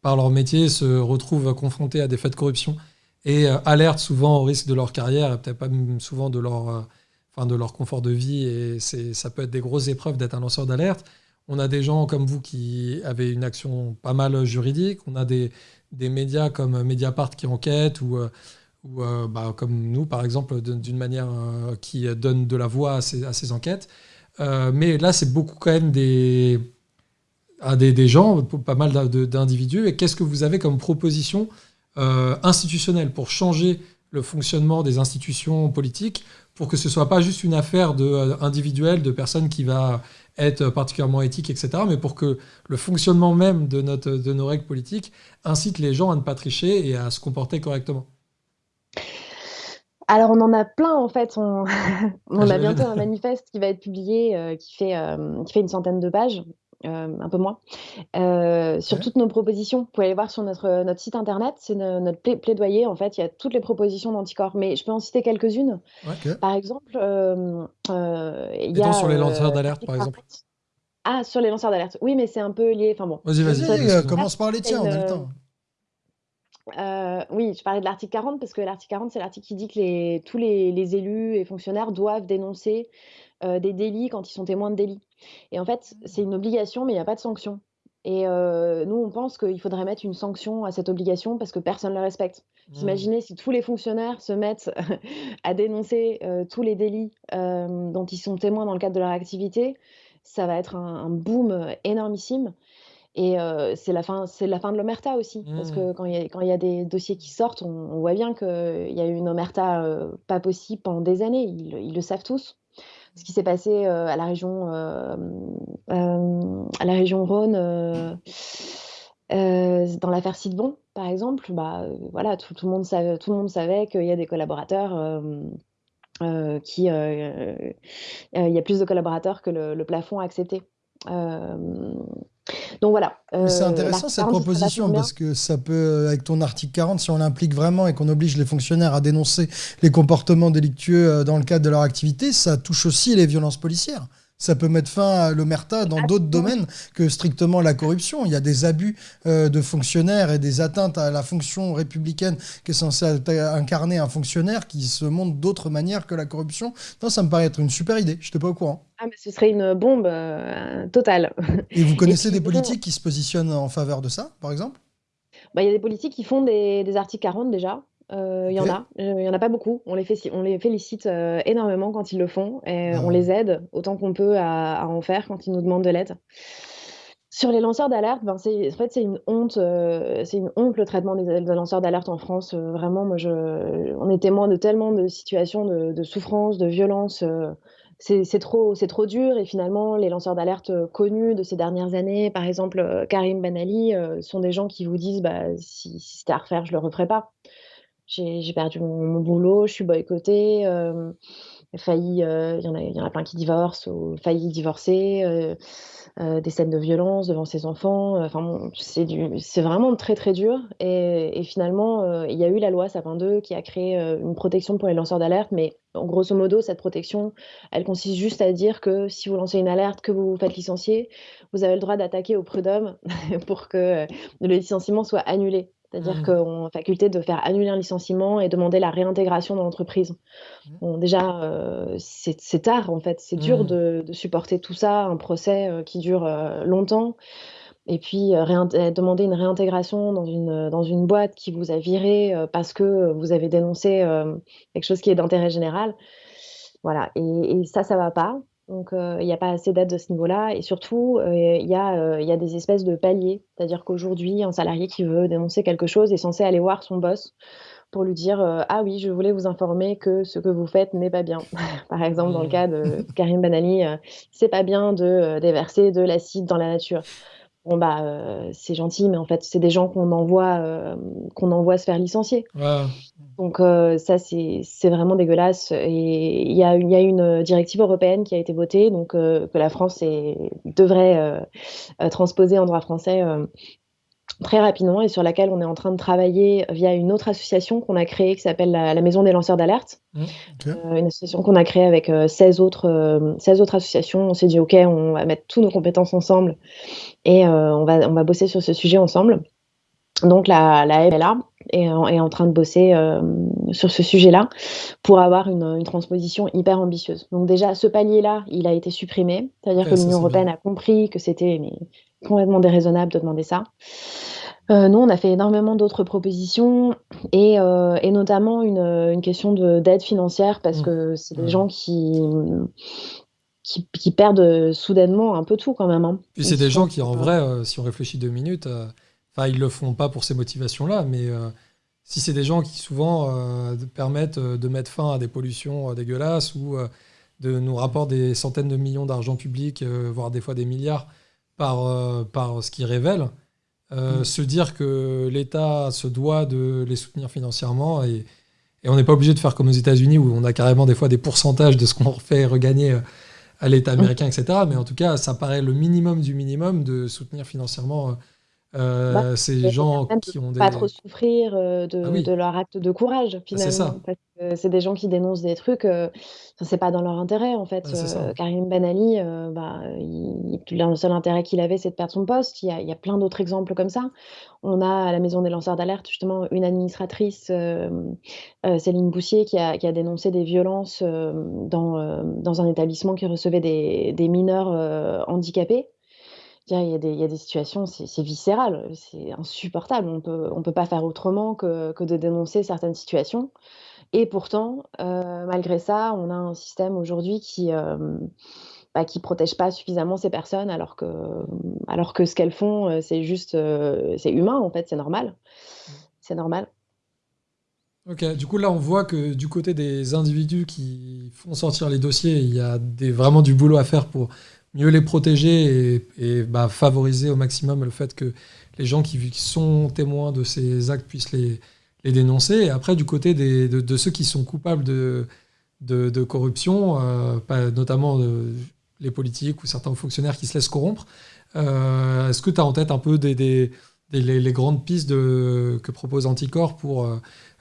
par leur métier, se retrouvent confrontés à des faits de corruption et alertent souvent au risque de leur carrière et peut-être pas souvent de leur, enfin, de leur confort de vie. Et ça peut être des grosses épreuves d'être un lanceur d'alerte. On a des gens comme vous qui avaient une action pas mal juridique. On a des, des médias comme Mediapart qui enquêtent ou, ou bah, comme nous, par exemple, d'une manière qui donne de la voix à ces, à ces enquêtes. mais là, c'est beaucoup quand même des à des, gens, pas mal d'individus. Et qu'est-ce que vous avez comme proposition euh, institutionnelle pour changer le fonctionnement des institutions politiques pour que ce soit pas juste une affaire de, euh, individuelle de personnes qui va être particulièrement éthique, etc., mais pour que le fonctionnement même de, notre, de nos règles politiques incite les gens à ne pas tricher et à se comporter correctement alors on en a plein en fait. On, on a bientôt un manifeste qui va être publié, euh, qui, fait, qui fait une centaine de pages, euh, un peu moins, euh, sur toutes nos propositions. Vous pouvez aller voir sur notre, notre site internet, c'est notre plaidoyer. En fait, il y a toutes les propositions d'anticorps, mais je peux en citer quelques-unes. Par exemple, euh, il y a. sur les lanceurs d'alerte, par exemple. Ah, sur les lanceurs d'alerte. Oui, mais c'est un peu lié. Enfin bon. Vas-y, vas-y, commence par les tiens, on a le temps. oui, je parlais de l'article 40 parce que l'article 40, c'est l'article qui dit que les, tous les, les, élus et fonctionnaires doivent dénoncer des délits quand ils sont témoins de délits. Et en fait, c'est une obligation, mais il n'y a pas de sanction. Et nous, on pense qu'il faudrait mettre une sanction à cette obligation parce que personne ne le respecte. Mmh. Imaginez si tous les fonctionnaires se mettent à dénoncer tous les délits dont ils sont témoins dans le cadre de leur activité, ça va être un, boom énormissime. Et c'est la, fin, la fin de l'omerta aussi. Parce que mmh. quand il y, y, a des dossiers qui sortent, on, voit bien qu'il y a eu une omerta pas possible pendant des années. ils le savent tous ce qui s'est passé euh, à la région, euh, euh, à la région Rhône. dans l'affaire Sidbon, par exemple, bah, voilà, tout, le monde savait, tout le monde savait qu'il y a des collaborateurs qui, il y a plus de collaborateurs que le, le plafond accepté. Donc voilà. c'est euh, intéressant cette proposition parce que ça peut, avec ton article 40, si on l'implique vraiment et qu'on oblige les fonctionnaires à dénoncer les comportements délictueux euh, dans le cadre de leur activité, ça touche aussi les violences policières ça peut mettre fin à l'omerta dans d'autres domaines que strictement la corruption. Il y a des abus euh, de fonctionnaires et des atteintes à la fonction républicaine qui est censée incarner un fonctionnaire qui se montre d'autres manières que la corruption. Non, ça me paraît être une super idée. Je n'étais pas au courant. Ah, mais ce serait une bombe euh, totale. Et vous connaissez des politiques qui se positionnent en faveur de ça, par exemple? bah, Il y a des politiques qui font des, des articles 40 déjà. Il y en a, il y en a pas beaucoup. On les, fait, on les félicite énormément quand ils le font et ah on les aide autant qu'on peut à, en faire quand ils nous demandent de l'aide. Sur les lanceurs d'alerte, ben c'est, en fait, c'est une honte, c'est une honte le traitement des, lanceurs d'alerte en France. vraiment, moi, je, on est témoin de tellement de situations de, de souffrance, de violence. c'est, trop, c'est trop dur. Et finalement, les lanceurs d'alerte connus de ces dernières années, par exemple Karim Ben Ali, sont des gens qui vous disent bah, si, si c'était à refaire, je le referais pas j'ai perdu mon, boulot, je suis boycottée, euh, failli, il y, en a, y en a plein qui divorcent ou failli divorcer, euh, euh, des scènes de violence devant ses enfants. Enfin, c'est vraiment très très dur. Et, finalement, il y a eu la loi Sapin 2 qui a créé une protection pour les lanceurs d'alerte, mais grosso modo, cette protection, elle consiste juste à dire que si vous lancez une alerte, que vous vous faites licencier, vous avez le droit d'attaquer au prud'homme pour que le licenciement soit annulé. C'est-à-dire mmh. qu'on a faculté de faire annuler un licenciement et demander la réintégration dans l'entreprise. Mmh. Bon, déjà, euh, c'est tard en fait. C'est dur mmh. de, supporter tout ça, un procès euh, qui dure euh, longtemps. Et puis demander une réintégration dans une, dans une boîte qui vous a viré parce que vous avez dénoncé quelque chose qui est d'intérêt général. Voilà. Et, et ça, ça va pas. Donc, il n'y a pas assez d'aide de ce niveau-là. Et surtout, il y, a, y a des espèces de paliers. C'est-à-dire qu'aujourd'hui, un salarié qui veut dénoncer quelque chose est censé aller voir son boss pour lui dire Ah oui, je voulais vous informer que ce que vous faites n'est pas bien. Par exemple, dans le cas de Karim Banali, c'est pas bien de déverser de l'acide dans la nature. Bon, bah, c'est gentil, mais en fait, c'est des gens qu'on envoie, qu'on envoie se faire licencier. Donc, ça, c'est vraiment dégueulasse. Et il y a, y a, une directive européenne qui a été votée, donc que la France est, devrait transposer en droit français très rapidement et sur laquelle on est en train de travailler via une autre association qu'on a créée qui s'appelle la, Maison des lanceurs d'alerte. Mmh, une association qu'on a créée avec 16, autres, 16 autres associations. On s'est dit, OK, on va mettre toutes nos compétences ensemble et on, va, on va bosser sur ce sujet ensemble. Donc la, la MLA, est, en, train de bosser sur ce sujet-là pour avoir une, transposition hyper ambitieuse. Donc déjà, ce palier-là, il a été supprimé, c'est-à-dire que l'Union européenne a compris que c'était complètement déraisonnable de demander ça. Euh, nous, on a fait énormément d'autres propositions et, euh, notamment une, question d'aide financière parce mmh. que c'est des gens qui, qui, perdent soudainement un peu tout quand même. Hein. Puis c'est des gens qui, en vrai, euh, si on réfléchit deux minutes, enfin, ils le font pas pour ces motivations-là, mais si c'est des gens qui souvent permettent de mettre fin à des pollutions dégueulasses ou de nous rapporter des centaines de millions d'argent public, voire des fois des milliards par, par ce qu'ils révèlent, euh, mm. se dire que l'État se doit de les soutenir financièrement et, on n'est pas obligé de faire comme aux États-Unis où on a carrément des fois des pourcentages de ce qu'on fait regagner euh, à l'État américain, etc. Mais en tout cas, ça paraît le minimum du minimum de soutenir financièrement euh, bah, ces gens qui ont des... Pas trop souffrir de, ah de, leur acte de courage, bah, finalement. C'est ça c'est des gens qui dénoncent des trucs, euh, c'est pas dans leur intérêt en fait. Euh, Karim Ben Ali, euh, bah, le seul intérêt qu'il avait, c'est de perdre son poste. Il y a, plein d'autres exemples comme ça. On a à la maison des lanceurs d'alerte justement une administratrice, Céline Boussier, qui a, dénoncé des violences dans, un établissement qui recevait des, mineurs handicapés. Il y, a des, situations, c'est viscéral, c'est insupportable. On peut, ne peut pas faire autrement que de dénoncer certaines situations. Et pourtant, euh, malgré ça, on a un système aujourd'hui qui ne euh, bah, protège pas suffisamment ces personnes, alors que, alors que ce qu'elles font, euh, c'est juste, c'est humain en fait, c'est normal. C'est normal. Ok, du coup là on voit que du côté des individus qui font sortir les dossiers, il y a des, vraiment du boulot à faire pour mieux les protéger et, bah, favoriser au maximum le fait que les gens qui sont témoins de ces actes puissent les, dénoncer. Et après, du côté de, ceux qui sont coupables de, corruption, euh, notamment euh, les politiques ou certains fonctionnaires qui se laissent corrompre, euh, est-ce que tu as en tête un peu les, grandes pistes que propose Anticor pour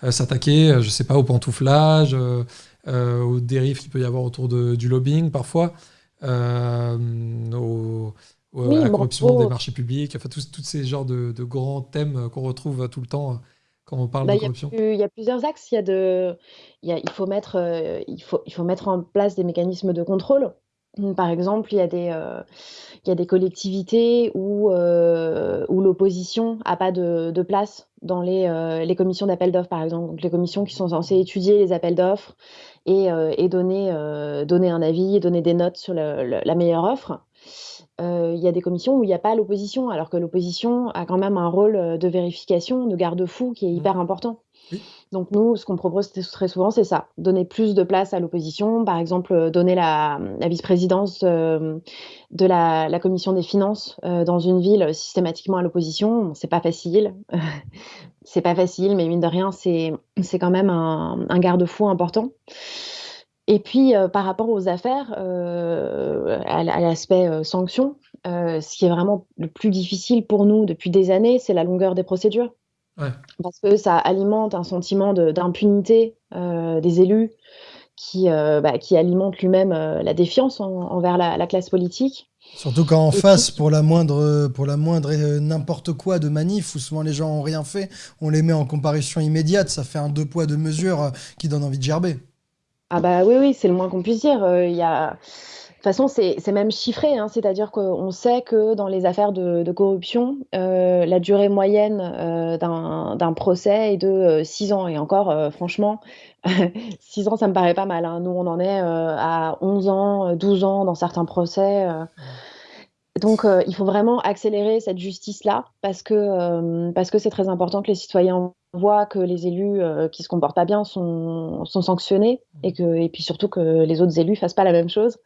s'attaquer, je sais pas, au pantouflage, aux dérives qu'il peut y avoir autour du lobbying parfois, au, à la corruption des marchés publics, enfin tous ces genres de, de grands thèmes qu'on retrouve tout le temps quand on parle bah, de corruption Il y, a plusieurs axes. Il, y a de, il, faut mettre, euh, il, faut, il faut mettre en place des mécanismes de contrôle. Par exemple, il y a des, euh, il y a des collectivités où, euh, où l'opposition n'a pas de, de, place dans les, les commissions d'appel d'offres, par exemple. Donc, les commissions qui sont censées étudier les appels d'offres et, et donner, donner un avis, donner des notes sur la meilleure offre. Euh, il y a des commissions où il n'y a pas l'opposition, alors que l'opposition a quand même un rôle euh, de vérification, de garde-fou qui est mmh. hyper important. Donc nous, ce qu'on propose très souvent, c'est ça, donner plus de place à l'opposition, par exemple euh, donner la, vice-présidence de la, commission des finances dans une ville systématiquement à l'opposition. C'est pas facile, c'est pas facile, mais mine de rien, c'est quand même un garde-fou important. Et puis, euh, par rapport aux affaires, euh, à, l'aspect euh, sanction, ce qui est vraiment le plus difficile pour nous depuis des années, c'est la longueur des procédures. Parce que ça alimente un sentiment d'impunité des élus qui, bah, qui alimente lui-même la défiance envers la, classe politique. Surtout quand en face, pour la moindre, pour la moindre n'importe quoi de manif, où souvent les gens n'ont rien fait, on les met en comparution immédiate, ça fait un deux poids, deux mesures qui donne envie de gerber. Ah bah oui, oui, c'est le moins qu'on puisse dire. Euh, il y a... De toute façon, c'est même chiffré, hein. c'est-à-dire qu'on sait que dans les affaires de, corruption, euh, la durée moyenne euh, d'un procès est de 6 ans. Et encore, franchement, 6 ans, ça me paraît pas mal. Hein. Nous, on en est à 11 ans, 12 ans dans certains procès. Donc, il faut vraiment accélérer cette justice-là parce que parce que c'est très important que les citoyens voient que les élus qui se comportent pas bien sont, sont sanctionnés et que et puis surtout que les autres élus fassent pas la même chose.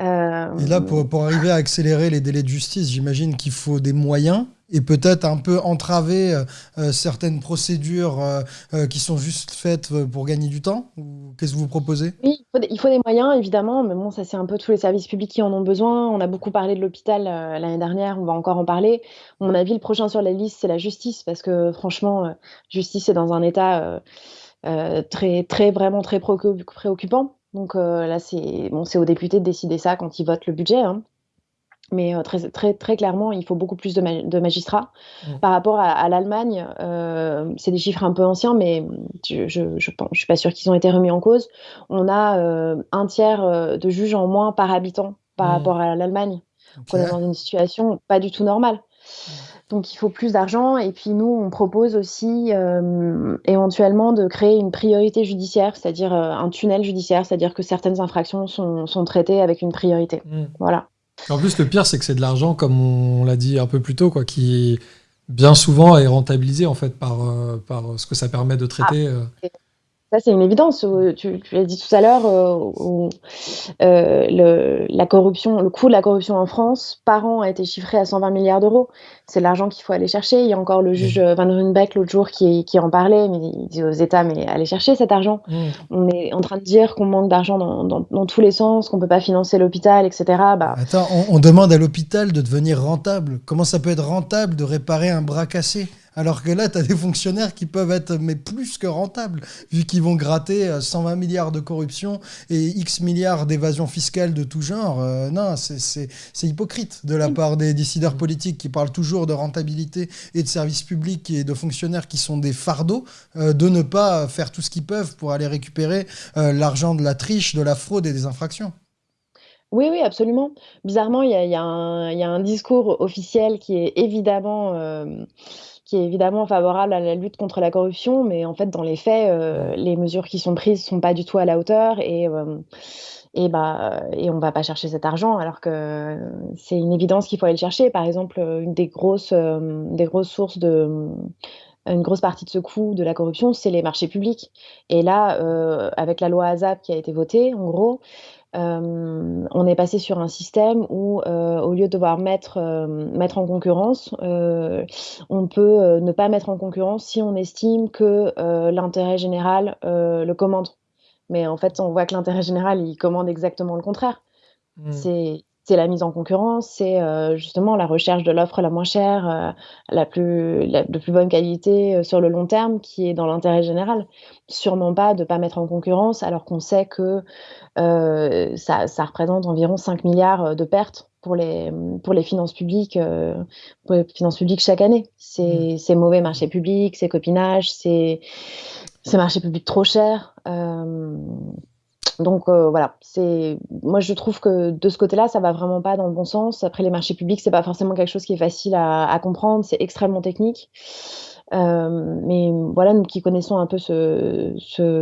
Et là, pour, pour arriver à accélérer les délais de justice, j'imagine qu'il faut des moyens et peut-être un peu entraver euh, euh, certaines procédures euh, qui sont juste faites pour gagner du temps Qu'est-ce que vous proposez? Oui, il faut, des, moyens, évidemment, mais bon, ça c'est un peu tous les services publics qui en ont besoin. On a beaucoup parlé de l'hôpital l'année dernière, on va encore en parler. À mon avis, le prochain sur la liste, c'est la justice, parce que franchement, justice est dans un état très, très, vraiment très préoccupant. Donc là, c'est bon, aux députés de décider ça quand ils votent le budget. Hein. Mais très, très, très clairement, il faut beaucoup plus de, magistrats. Mmh. Par rapport à, l'Allemagne, c'est des chiffres un peu anciens, mais je ne je, suis pas sûre qu'ils ont été remis en cause. On a un tiers de juges en moins par habitant par mmh. rapport à l'Allemagne. On est dans une situation pas du tout normale. Mmh. Donc il faut plus d'argent. Et puis nous, on propose aussi éventuellement de créer une priorité judiciaire, c'est-à-dire un tunnel judiciaire, c'est-à-dire que certaines infractions sont, sont traitées avec une priorité. Voilà. En plus, le pire, c'est que c'est de l'argent, comme on l'a dit un peu plus tôt, quoi, qui bien souvent est rentabilisé en fait par, euh, par ce que ça permet de traiter. Ah, euh. Ça, c'est une évidence. Euh, tu, tu l'as dit tout à l'heure, euh, euh, le, la corruption, le coût de la corruption en France par an a été chiffré à 120 milliards d'euros. C'est l'argent qu'il faut aller chercher. Il y a encore le juge Van Runbeck l'autre jour qui, qui, en parlait, mais il dit aux États, mais allez chercher cet argent. Mmh. On est en train de dire qu'on manque d'argent dans, dans, dans, tous les sens, qu'on ne peut pas financer l'hôpital, etc. Bah... Attends, on, on demande à l'hôpital de devenir rentable. Comment ça peut être rentable de réparer un bras cassé? Alors que là, tu as des fonctionnaires qui peuvent être mais plus que rentables, vu qu'ils vont gratter 120 euh, milliards de corruption et X milliards d'évasion fiscale de tout genre. Euh, non, c'est hypocrite de la part des décideurs politiques qui parlent toujours de rentabilité et de services publics et de fonctionnaires qui sont des fardeaux, euh, de ne pas faire tout ce qu'ils peuvent pour aller récupérer l'argent de la triche, de la fraude et des infractions. Oui, oui, absolument. Bizarrement, il y a, un discours officiel qui est évidemment qui est évidemment favorable à la lutte contre la corruption, mais en fait, dans les faits, euh, les mesures qui sont prises sont pas du tout à la hauteur et euh, et bah et on va pas chercher cet argent alors que c'est une évidence qu'il faut aller le chercher. Par exemple, une des grosses euh, des grosses sources de une grosse partie de ce coût de la corruption, c'est les marchés publics. Et là, avec la loi ASAP qui a été votée, en gros, on est passé sur un système où, au lieu de devoir mettre, mettre en concurrence, on peut ne pas mettre en concurrence si on estime que l'intérêt général le commande. Mais en fait, on voit que l'intérêt général, il commande exactement le contraire. Mmh. C'est c'est la mise en concurrence, c'est euh, justement la recherche de l'offre la moins chère, euh, la plus, de plus bonne qualité euh, sur le long terme qui est dans l'intérêt général. Sûrement pas de ne pas mettre en concurrence alors qu'on sait que ça, ça, représente environ 5 milliards de pertes pour les, pour les finances publiques, pour les finances publiques chaque année. C'est mmh. mauvais marché public, c'est copinage, c'est marché public trop cher. Donc euh, voilà, c'est moi je trouve que de ce côté-là, ça va vraiment pas dans le bon sens. Après les marchés publics, c'est pas forcément quelque chose qui est facile à, comprendre, c'est extrêmement technique. Euh, mais voilà, nous qui connaissons un peu ce,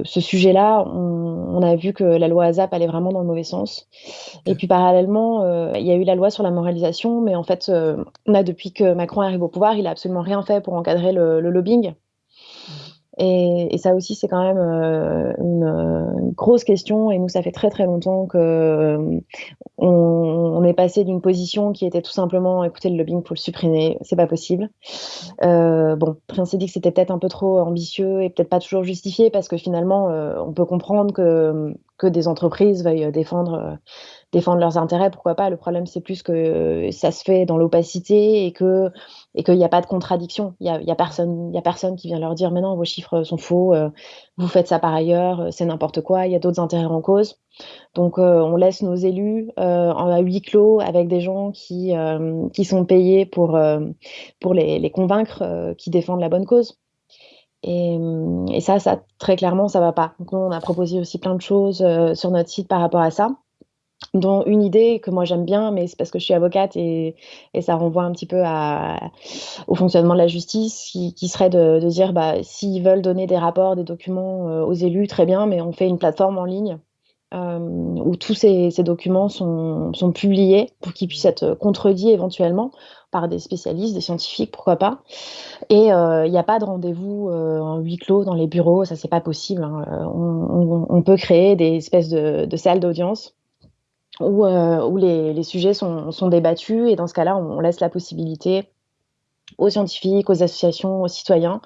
sujet-là, on, a vu que la loi ASAP allait vraiment dans le mauvais sens. Et puis parallèlement, euh, il y a eu la loi sur la moralisation, mais en fait, on a depuis que Macron arrive au pouvoir, il a absolument rien fait pour encadrer le lobbying. Et, ça aussi, c'est quand même euh, une, grosse question. Et nous, ça fait très très longtemps que euh, on, est passé d'une position qui était tout simplement, écoutez, le lobbying, faut le supprimer, c'est pas possible. Euh, bon, on s'est dit que c'était peut-être un peu trop ambitieux et peut-être pas toujours justifié parce que finalement, on peut comprendre que, que des entreprises veuillent défendre défendre leurs intérêts, pourquoi pas? Le problème, c'est plus que ça se fait dans l'opacité et que et qu'il n'y a pas de contradiction. Il y a, y a, personne, a personne qui vient leur dire mais non, vos chiffres sont faux, euh, vous faites ça par ailleurs, euh, c'est n'importe quoi. Il y a d'autres intérêts en cause. Donc euh, on laisse nos élus à huis clos avec des gens qui qui sont payés pour pour les, les convaincre, qui défendent la bonne cause. Et, et, ça, ça très clairement, ça va pas. Donc on a proposé aussi plein de choses sur notre site par rapport à ça dont une idée que moi j'aime bien, mais c'est parce que je suis avocate et, ça renvoie un petit peu au fonctionnement de la justice, qui, serait de, dire bah, s'ils veulent donner des rapports, des documents euh, aux élus, très bien, mais on fait une plateforme en ligne euh, où tous ces, documents sont, publiés pour qu'ils puissent être contredits éventuellement par des spécialistes, des scientifiques, pourquoi pas. Et euh, il n'y a pas de rendez-vous en huis clos dans les bureaux, ça c'est pas possible. Hein. On, peut créer des espèces de salles d'audience où, euh, où les, sujets sont, débattus et dans ce cas-là, on, laisse la possibilité aux scientifiques, aux associations, aux citoyens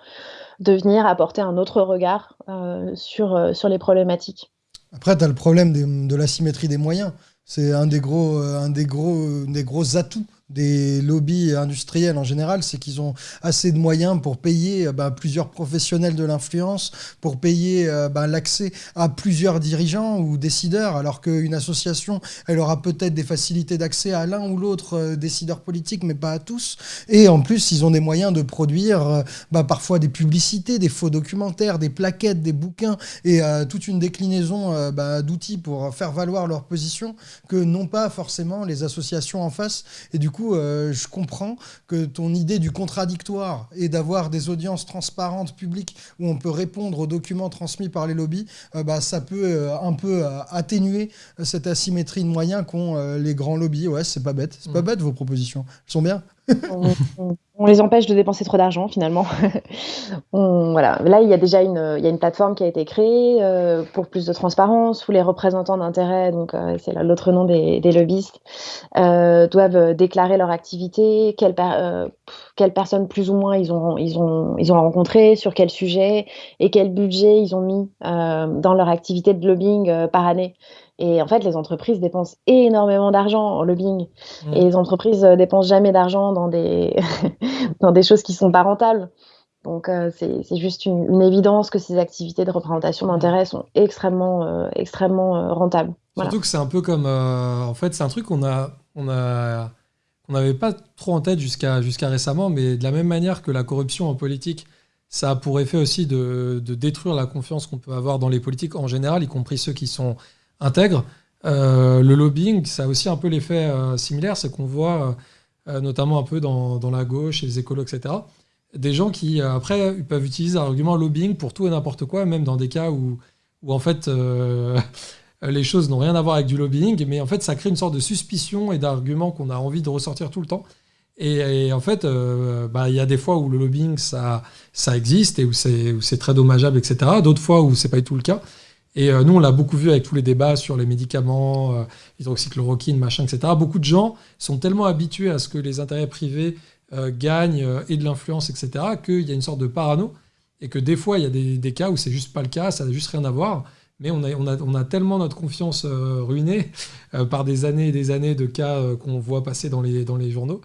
de venir apporter un autre regard euh, sur, euh, sur les problématiques. Après, tu as le problème de, de l'asymétrie des moyens. C'est un des gros, un des gros, des gros atouts des lobbies industriels en général, c'est qu'ils ont assez de moyens pour payer bah, plusieurs professionnels de l'influence, pour payer bah, l'accès à plusieurs dirigeants ou décideurs, alors qu'une association, elle aura peut-être des facilités d'accès à l'un ou l'autre décideur politique, mais pas à tous. Et en plus, ils ont des moyens de produire bah, parfois des publicités, des faux documentaires, des plaquettes, des bouquins et toute une déclinaison d'outils pour faire valoir leur position que non pas forcément les associations en face. Et du coup, euh, je comprends que ton idée du contradictoire et d'avoir des audiences transparentes, publiques, où on peut répondre aux documents transmis par les lobbies, euh, bah, ça peut euh, un peu atténuer cette asymétrie de moyens qu'ont les grands lobbies. Ouais, c'est pas bête. C'est pas mmh. bête vos propositions. Elles sont bien on, les empêche de dépenser trop d'argent finalement. voilà. Là, il y a déjà une, une plateforme qui a été créée euh, pour plus de transparence où les représentants d'intérêt, donc euh, c'est l'autre nom des, lobbyistes, euh, doivent déclarer leur activité, quelles, personnes plus ou moins ils ont, ils, ils ont rencontré, sur quel sujet et quel budget ils ont mis dans leur activité de lobbying par année. Et en fait, les entreprises dépensent énormément d'argent en lobbying. Mmh. Et les entreprises euh, dépensent jamais d'argent dans des, dans des choses qui sont pas rentables. Donc, euh, c'est juste une, évidence que ces activités de représentation d'intérêt sont extrêmement, euh, extrêmement rentables. Surtout que c'est un peu comme. en fait, c'est un truc qu'on a. On a qu'on n'avait pas trop en tête jusqu'à jusqu'à récemment, mais de la même manière que la corruption en politique, ça a pour effet aussi de, de détruire la confiance qu'on peut avoir dans les politiques en général, y compris ceux qui sont intègre. Euh, le lobbying, ça a aussi un peu l'effet euh, similaire, c'est qu'on voit, euh, notamment un peu dans, la gauche et les écolos, etc., des gens qui, après, peuvent utiliser l'argument lobbying pour tout et n'importe quoi, même dans des cas où, en fait, les choses n'ont rien à voir avec du lobbying, mais en fait, ça crée une sorte de suspicion et d'arguments qu'on a envie de ressortir tout le temps. Et, en fait, bah, il y a des fois où le lobbying, ça, ça existe et où c'est très dommageable, etc. D'autres fois où c'est pas du tout le cas. Et euh, nous, on l'a beaucoup vu avec tous les débats sur les médicaments, euh, hydroxychloroquine, machin, etc. Beaucoup de gens sont tellement habitués à ce que les intérêts privés euh, gagnent et de l'influence, etc., qu'il y a une sorte de parano. Et que des fois, il y a des, cas où c'est juste pas le cas, ça n'a juste rien à voir. Mais on a, tellement notre confiance ruinée par des années et des années de cas qu'on voit passer dans les, dans les journaux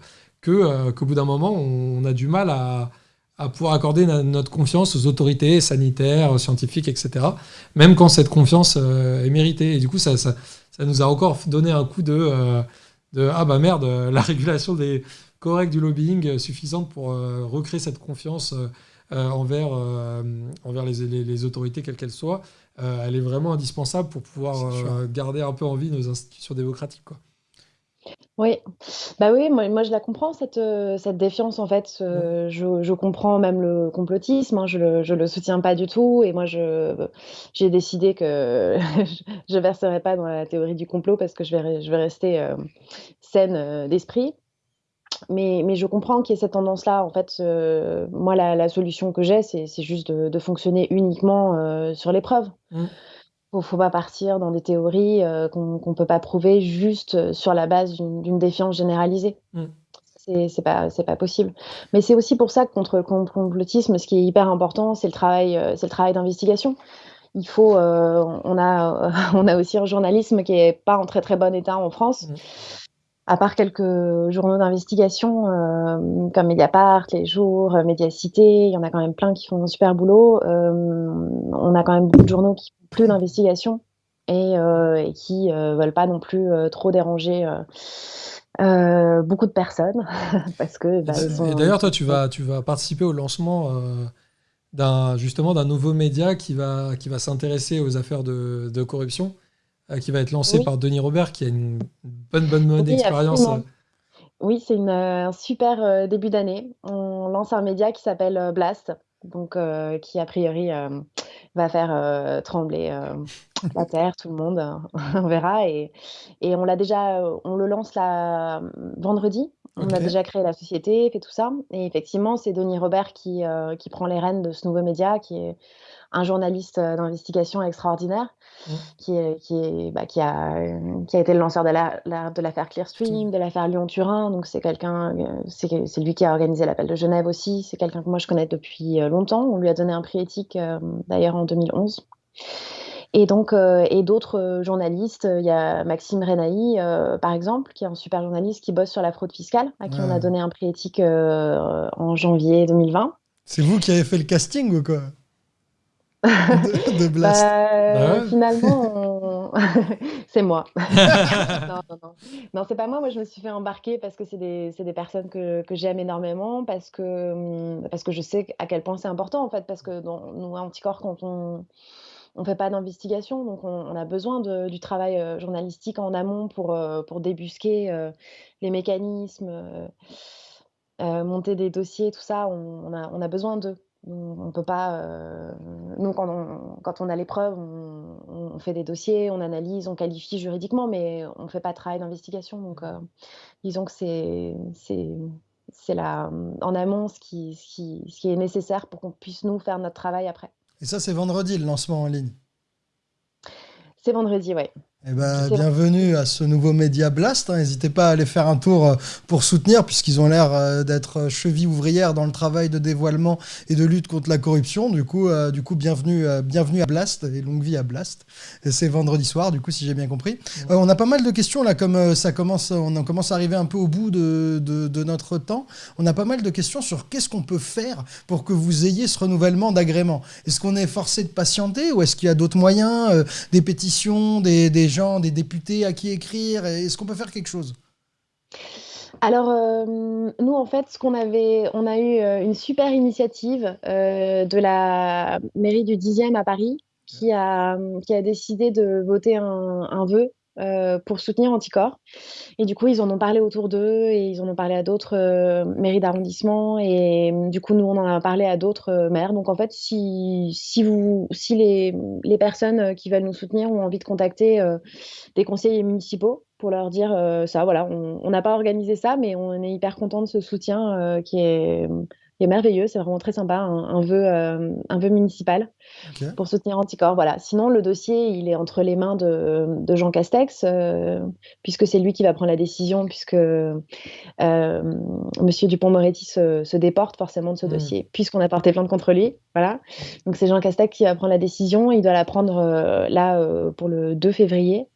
qu'au bout d'un moment, on a du mal à à pouvoir accorder notre confiance aux autorités sanitaires, scientifiques, etc. Même quand cette confiance euh, est méritée. Et du coup, ça, ça, nous a encore donné un coup de, euh, de ah bah merde, la régulation des corrects du lobbying suffisante pour euh, recréer cette confiance envers, envers les, les, autorités, quelles qu'elles soient. elle est vraiment indispensable pour pouvoir garder un peu en vie nos institutions démocratiques. Quoi. Oui, bah oui, moi, moi je la comprends cette, euh, cette défiance en fait. Euh, je, je comprends même le complotisme, hein, je le, je le soutiens pas du tout. Et moi, je, j'ai décidé que je, ne verserai pas dans la théorie du complot parce que je vais, je vais rester euh, saine d'esprit. Mais, mais je comprends qu'il y ait cette tendance-là. En fait, moi, la, la solution que j'ai, c'est, c'est juste de, de fonctionner uniquement sur les preuves. Mmh ne faut pas partir dans des théories euh, qu'on ne peut pas prouver juste euh, sur la base d'une défiance généralisée. Mm. C'est pas, pas possible. Mais c'est aussi pour ça que contre le complotisme, ce qui est hyper important, c'est le travail, euh, c'est le travail d'investigation. Il faut, on, a, on a aussi un journalisme qui est pas en très très bon état en France. Mm. À part quelques journaux d'investigation comme Mediapart, Les Jours, Médiacité, il y en a quand même plein qui font un super boulot. on a quand même beaucoup de journaux qui plus d'investigation et, euh, qui euh, veulent pas non plus euh, trop déranger beaucoup de personnes parce que bah, et d'ailleurs toi tu vas tu vas participer au lancement d'un justement d'un nouveau média qui va qui va s'intéresser aux affaires de, de corruption qui va être lancé par Denis Robert qui a une bonne bonne mode d'expérience oui, c'est un super début d'année. On lance un média qui s'appelle Blast, donc qui a priori va faire euh, trembler euh, la terre, tout le monde, on verra. Et, et on l'a déjà, on le lance là vendredi. On a déjà créé la société, fait tout ça. Et effectivement, c'est Denis Robert qui, euh, qui prend les rênes de ce nouveau média, qui est un journaliste d'investigation extraordinaire, mmh. qui, est, qui, est, bah, qui, a, qui a été le lanceur de l'affaire la, Clearstream, de l'affaire Lyon-Turin. Donc c'est quelqu'un, c'est lui qui a organisé l'appel de Genève aussi. C'est quelqu'un que moi je connais depuis longtemps. On lui a donné un prix éthique d'ailleurs en 2011. Et donc, et d'autres journalistes, il y a Maxime Renaï, par exemple, qui est un super journaliste qui bosse sur la fraude fiscale, à qui on a donné un prix éthique en janvier 2020. C'est vous qui avez fait le casting ou quoi? De, Blast. Bah, bah finalement, c'est moi. non, non, non. non c'est pas moi. Moi, je me suis fait embarquer parce que c'est des, des, personnes que, que j'aime énormément, parce que, hum, parce que je sais à quel point c'est important, en fait, parce que dans, nous, à Anticorps, quand on on fait pas d'investigation, donc on, a besoin de, du travail euh, journalistique en amont pour, euh, pour débusquer euh, les mécanismes, monter des dossiers, tout ça. On, a, on a besoin d'eux. On, peut pas. Euh, nous, quand on, quand on a les preuves, on, fait des dossiers, on analyse, on qualifie juridiquement, mais on ne fait pas de travail d'investigation. Donc, euh, disons que c'est c'est là en amont ce qui, ce qui, ce qui est nécessaire pour qu'on puisse nous faire notre travail après. Et ça, c'est vendredi le lancement en ligne? C'est vendredi, oui. Eh ben, bienvenue à ce nouveau Média Blast. Hein. N'hésitez pas à aller faire un tour euh, pour soutenir, puisqu'ils ont l'air euh, d'être cheville ouvrière dans le travail de dévoilement et de lutte contre la corruption. Du coup, euh, du coup bienvenue, bienvenue à Blast et longue vie à Blast. C'est vendredi soir, du coup, si j'ai bien compris. on a pas mal de questions là, comme ça commence, on commence à arriver un peu au bout de, de notre temps. On a pas mal de questions sur qu'est-ce qu'on peut faire pour que vous ayez ce renouvellement d'agrément. Est-ce qu'on est forcé de patienter ou est-ce qu'il y a d'autres moyens, des pétitions, des, des des députés à qui écrire Est-ce qu'on peut faire quelque chose? Alors, euh, nous, en fait, ce qu'on avait, on a eu euh, une super initiative euh, de la mairie du 10e à Paris qui a, qui a décidé de voter un, un vœu euh, pour soutenir Anticorps. Et du coup, ils en ont parlé autour d'eux et ils en ont parlé à d'autres euh, mairies d'arrondissement. Et euh, du coup, nous, on en a parlé à d'autres maires. Donc, en fait, si, si, les personnes qui veulent nous soutenir ont envie de contacter des conseillers municipaux pour leur dire ça, voilà, on n'a pas organisé ça, mais on est hyper content de ce soutien qui est est merveilleux, c'est vraiment très sympa, un, vœu, euh, un vœu municipal pour soutenir Anticorps. Voilà. Sinon, le dossier, il est entre les mains de, de Jean Castex, euh, puisque c'est lui qui va prendre la décision, puisque euh, Monsieur Dupont-Moretti se, se, déporte forcément de ce hmm. dossier, puisqu'on a porté plainte contre lui. Voilà. Donc c'est Jean Castex qui va prendre la décision. Il doit la prendre là pour le 2 février.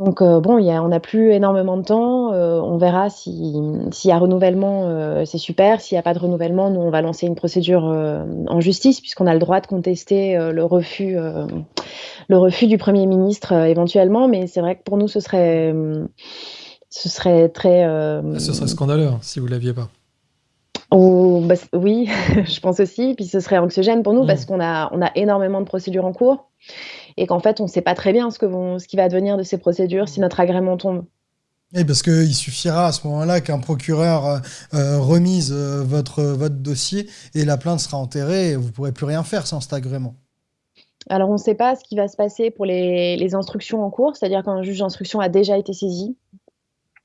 Donc euh, bon, y a, on n'a plus énormément de temps. Euh, on verra s'il y a renouvellement, euh, c'est super. S'il n'y a pas de renouvellement, nous on va lancer une procédure en justice puisqu'on a le droit de contester le refus, le refus du premier ministre éventuellement. Mais c'est vrai que pour nous, ce serait, ce serait très. ce serait scandaleux hein, si vous l'aviez pas. Oh, bah, oui, je pense aussi. Puis ce serait anxiogène pour nous mmh. parce qu'on a, on a énormément de procédures en cours et qu'en fait, on ne sait pas très bien ce, que vont, ce qui va devenir de ces procédures si notre agrément tombe. Oui, parce qu'il suffira à ce moment-là qu'un procureur euh, euh, remise euh, votre, votre dossier et la plainte sera enterrée et vous ne pourrez plus rien faire sans cet agrément. Alors, on ne sait pas ce qui va se passer pour les, les instructions en cours, c'est-à-dire quand un juge d'instruction a déjà été saisi.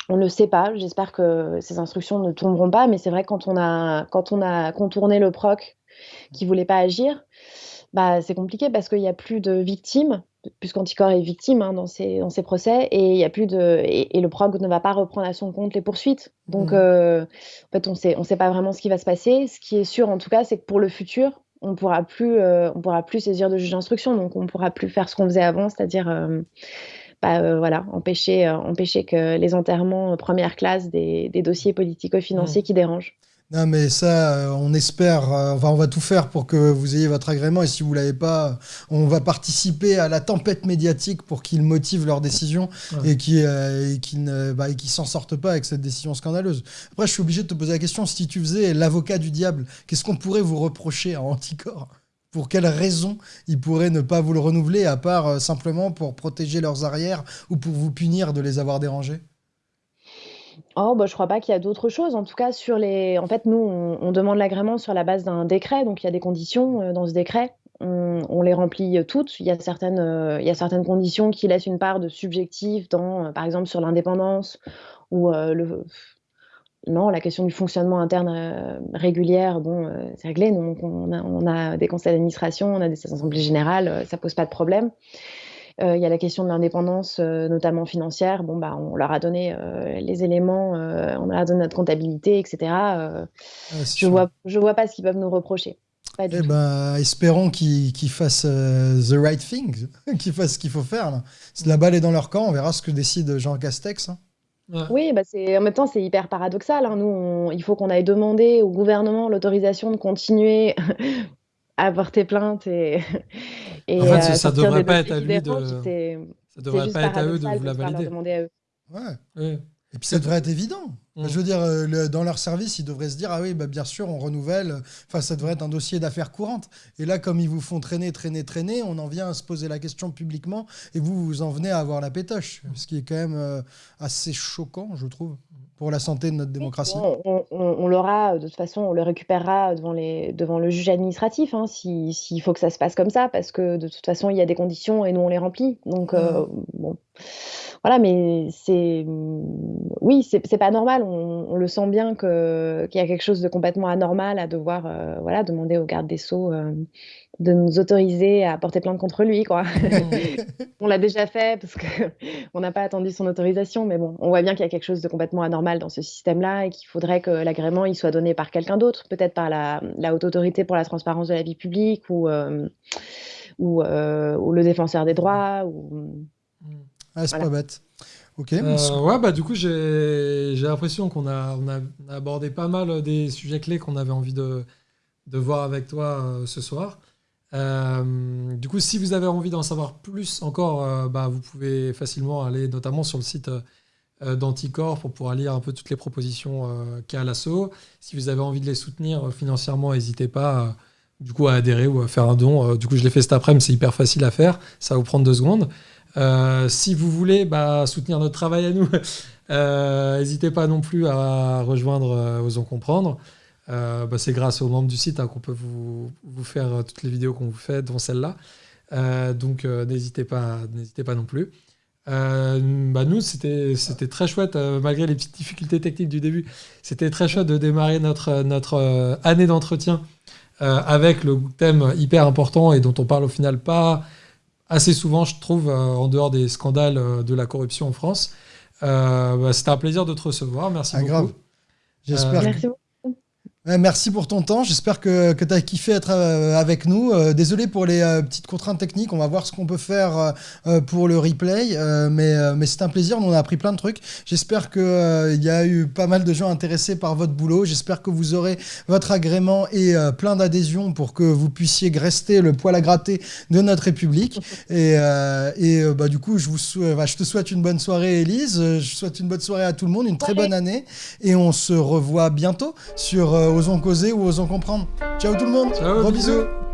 On ne le sait pas. J'espère que ces instructions ne tomberont pas, mais c'est vrai que quand on a, quand on a contourné le proc qui ne voulait pas agir, bah, c'est compliqué parce qu'il n'y a plus de victimes, puisqu'Anticor est victime hein, dans, ces, dans ces procès, et, il y a plus de, et, le PROG ne va pas reprendre à son compte les poursuites. Donc, mmh. euh, en fait, on on sait pas vraiment ce qui va se passer. Ce qui est sûr, en tout cas, c'est que pour le futur, on ne pourra plus, euh, on pourra plus saisir de juge d'instruction, donc on ne pourra plus faire ce qu'on faisait avant, c'est-à-dire euh, bah, voilà, empêcher, empêcher que les enterrements première classe des, des dossiers politico-financiers mmh. qui dérangent. Non, mais ça, euh, on espère, euh, enfin, on va tout faire pour que vous ayez votre agrément. Et si vous ne l'avez pas, on va participer à la tempête médiatique pour qu'ils motivent leur décision et qu'ils euh, ne bah, s'en sortent pas avec cette décision scandaleuse. Après, je suis obligé de te poser la question si tu faisais l'avocat du diable, qu'est-ce qu'on pourrait vous reprocher à Anticor? Pour quelles raisons ils pourraient ne pas vous le renouveler, à part simplement pour protéger leurs arrières ou pour vous punir de les avoir dérangés? Oh, bah, je crois pas qu'il y a d'autres choses. En tout cas, sur les en fait, nous, on demande l'agrément sur la base d'un décret, donc il y a des conditions, euh, dans ce décret. On les remplit, euh, toutes. Il y a certaines, euh, il y a certaines conditions qui laissent une part de subjectif dans, par exemple, sur l'indépendance ou, non, la question du fonctionnement interne, régulière, bon, c'est réglé. Donc on a on a des conseils d'administration, on a des assemblées générales, ça pose pas de problème. Euh, il y a la question de l'indépendance, euh, notamment financière. Bon, bah, on leur a donné euh, les éléments, on leur a donné notre comptabilité, etc. Ah, je vois, je vois pas ce qu'ils peuvent nous reprocher. Pas du eh tout. ben, espérons qu'ils fassent euh, the right thing, qu'ils fassent ce qu'il faut faire. Là. La balle est dans leur camp, on verra ce que décide Jean Castex. hein. Ouais. Oui, bah c'est, en même temps, c'est hyper paradoxal. hein. Nous, on- il faut qu'on aille demander au gouvernement l'autorisation de continuer à porter plainte et, et En fait, à ça devrait pas être à lui qui dérangent. de- C'est, Ça c'est devrait juste pas être à eux de vous la de devoir leur valider. demander à eux. Ouais. Oui. Et puis ça devrait être évident. Mm. Je veux dire, euh, le- dans leur service, ils devraient se dire ah oui, bah, bien sûr, on renouvelle. Enfin, ça devrait être un dossier d'affaires courantes. Et là, comme ils vous font traîner, traîner, traîner, on en vient à se poser la question publiquement et vous, vous en venez à avoir la pétoche. Ce qui est quand même euh, assez choquant, je trouve, pour la santé de notre démocratie. On, on- on- on l'aura, de toute façon, on le récupérera devant, les, devant le juge administratif, hein, si- s'il faut que ça se passe comme ça, parce que de toute façon, il y a des conditions et nous, on les remplit. Donc, euh, bon. Voilà, mais c'est. Oui, c'est pas normal. On, on le sent bien que- qu'il y a quelque chose de complètement anormal à devoir euh, voilà, demander au garde des Sceaux euh, de nous autoriser à porter plainte contre lui, quoi. On l'a déjà fait parce qu'on n'a pas attendu son autorisation, mais bon, on voit bien qu'il y a quelque chose de complètement anormal dans ce système-là et qu'il faudrait que l'agrément il soit donné par quelqu'un d'autre, peut-être par la, la haute autorité pour la transparence de la vie publique ou, euh, ou, ou le défenseur des droits. Ou... Ah, c'est Voilà. pas bête. Ok. Euh, ouais, bah du coup, j'ai j'ai l'impression qu'on a, on a, on a abordé pas mal des sujets clés qu'on avait envie de, de voir avec toi euh, ce soir. Euh, du coup, si vous avez envie d'en savoir plus encore, euh, bah, vous pouvez facilement aller notamment sur le site euh, d'Anticor pour pouvoir lire un peu toutes les propositions euh, qu'a l'assaut. Si vous avez envie de les soutenir euh, financièrement, n'hésitez pas euh, du coup à adhérer ou à faire un don. Euh, du coup, je l'ai fait cet après-midi, c'est hyper facile à faire, ça va vous prendre deux secondes. Euh, si vous voulez bah, soutenir notre travail à nous, euh, n'hésitez pas non plus à rejoindre euh, Osons Comprendre. Bah, c'est grâce aux membres du site hein, qu'on peut vous, faire toutes les vidéos qu'on vous fait, dont celle-là. Donc n'hésitez pas, pas non plus. Bah, nous, c'était très chouette, malgré les petites difficultés techniques du début. C'était très chouette de démarrer notre, année d'entretien avec le thème hyper important et dont on parle au final pas assez souvent, je trouve, euh, en dehors des scandales euh, de la corruption en France. Euh, bah, C'était un plaisir de te recevoir. Merci Ah, beaucoup. grave. J'espère que- Merci beaucoup. Ouais, merci pour ton temps. J'espère que, que tu as kiffé être euh, avec nous. Euh, désolé pour les euh, petites contraintes techniques. On va voir ce qu'on peut faire euh, pour le replay. Mais mais c'est un plaisir. On a appris plein de trucs. J'espère qu'il y a eu pas mal de gens intéressés par votre boulot. J'espère que vous aurez votre agrément et plein d'adhésions pour que vous puissiez rester le poil à gratter de notre République. Et, et bah, du coup, je, vous sou- bah, je te souhaite une bonne soirée, Élise. Je souhaite une bonne soirée à tout le monde, une très bonne année. Et on se revoit bientôt sur Osons causer ou Osons comprendre. Ciao tout le monde. Ciao, Gros bisous. bisous.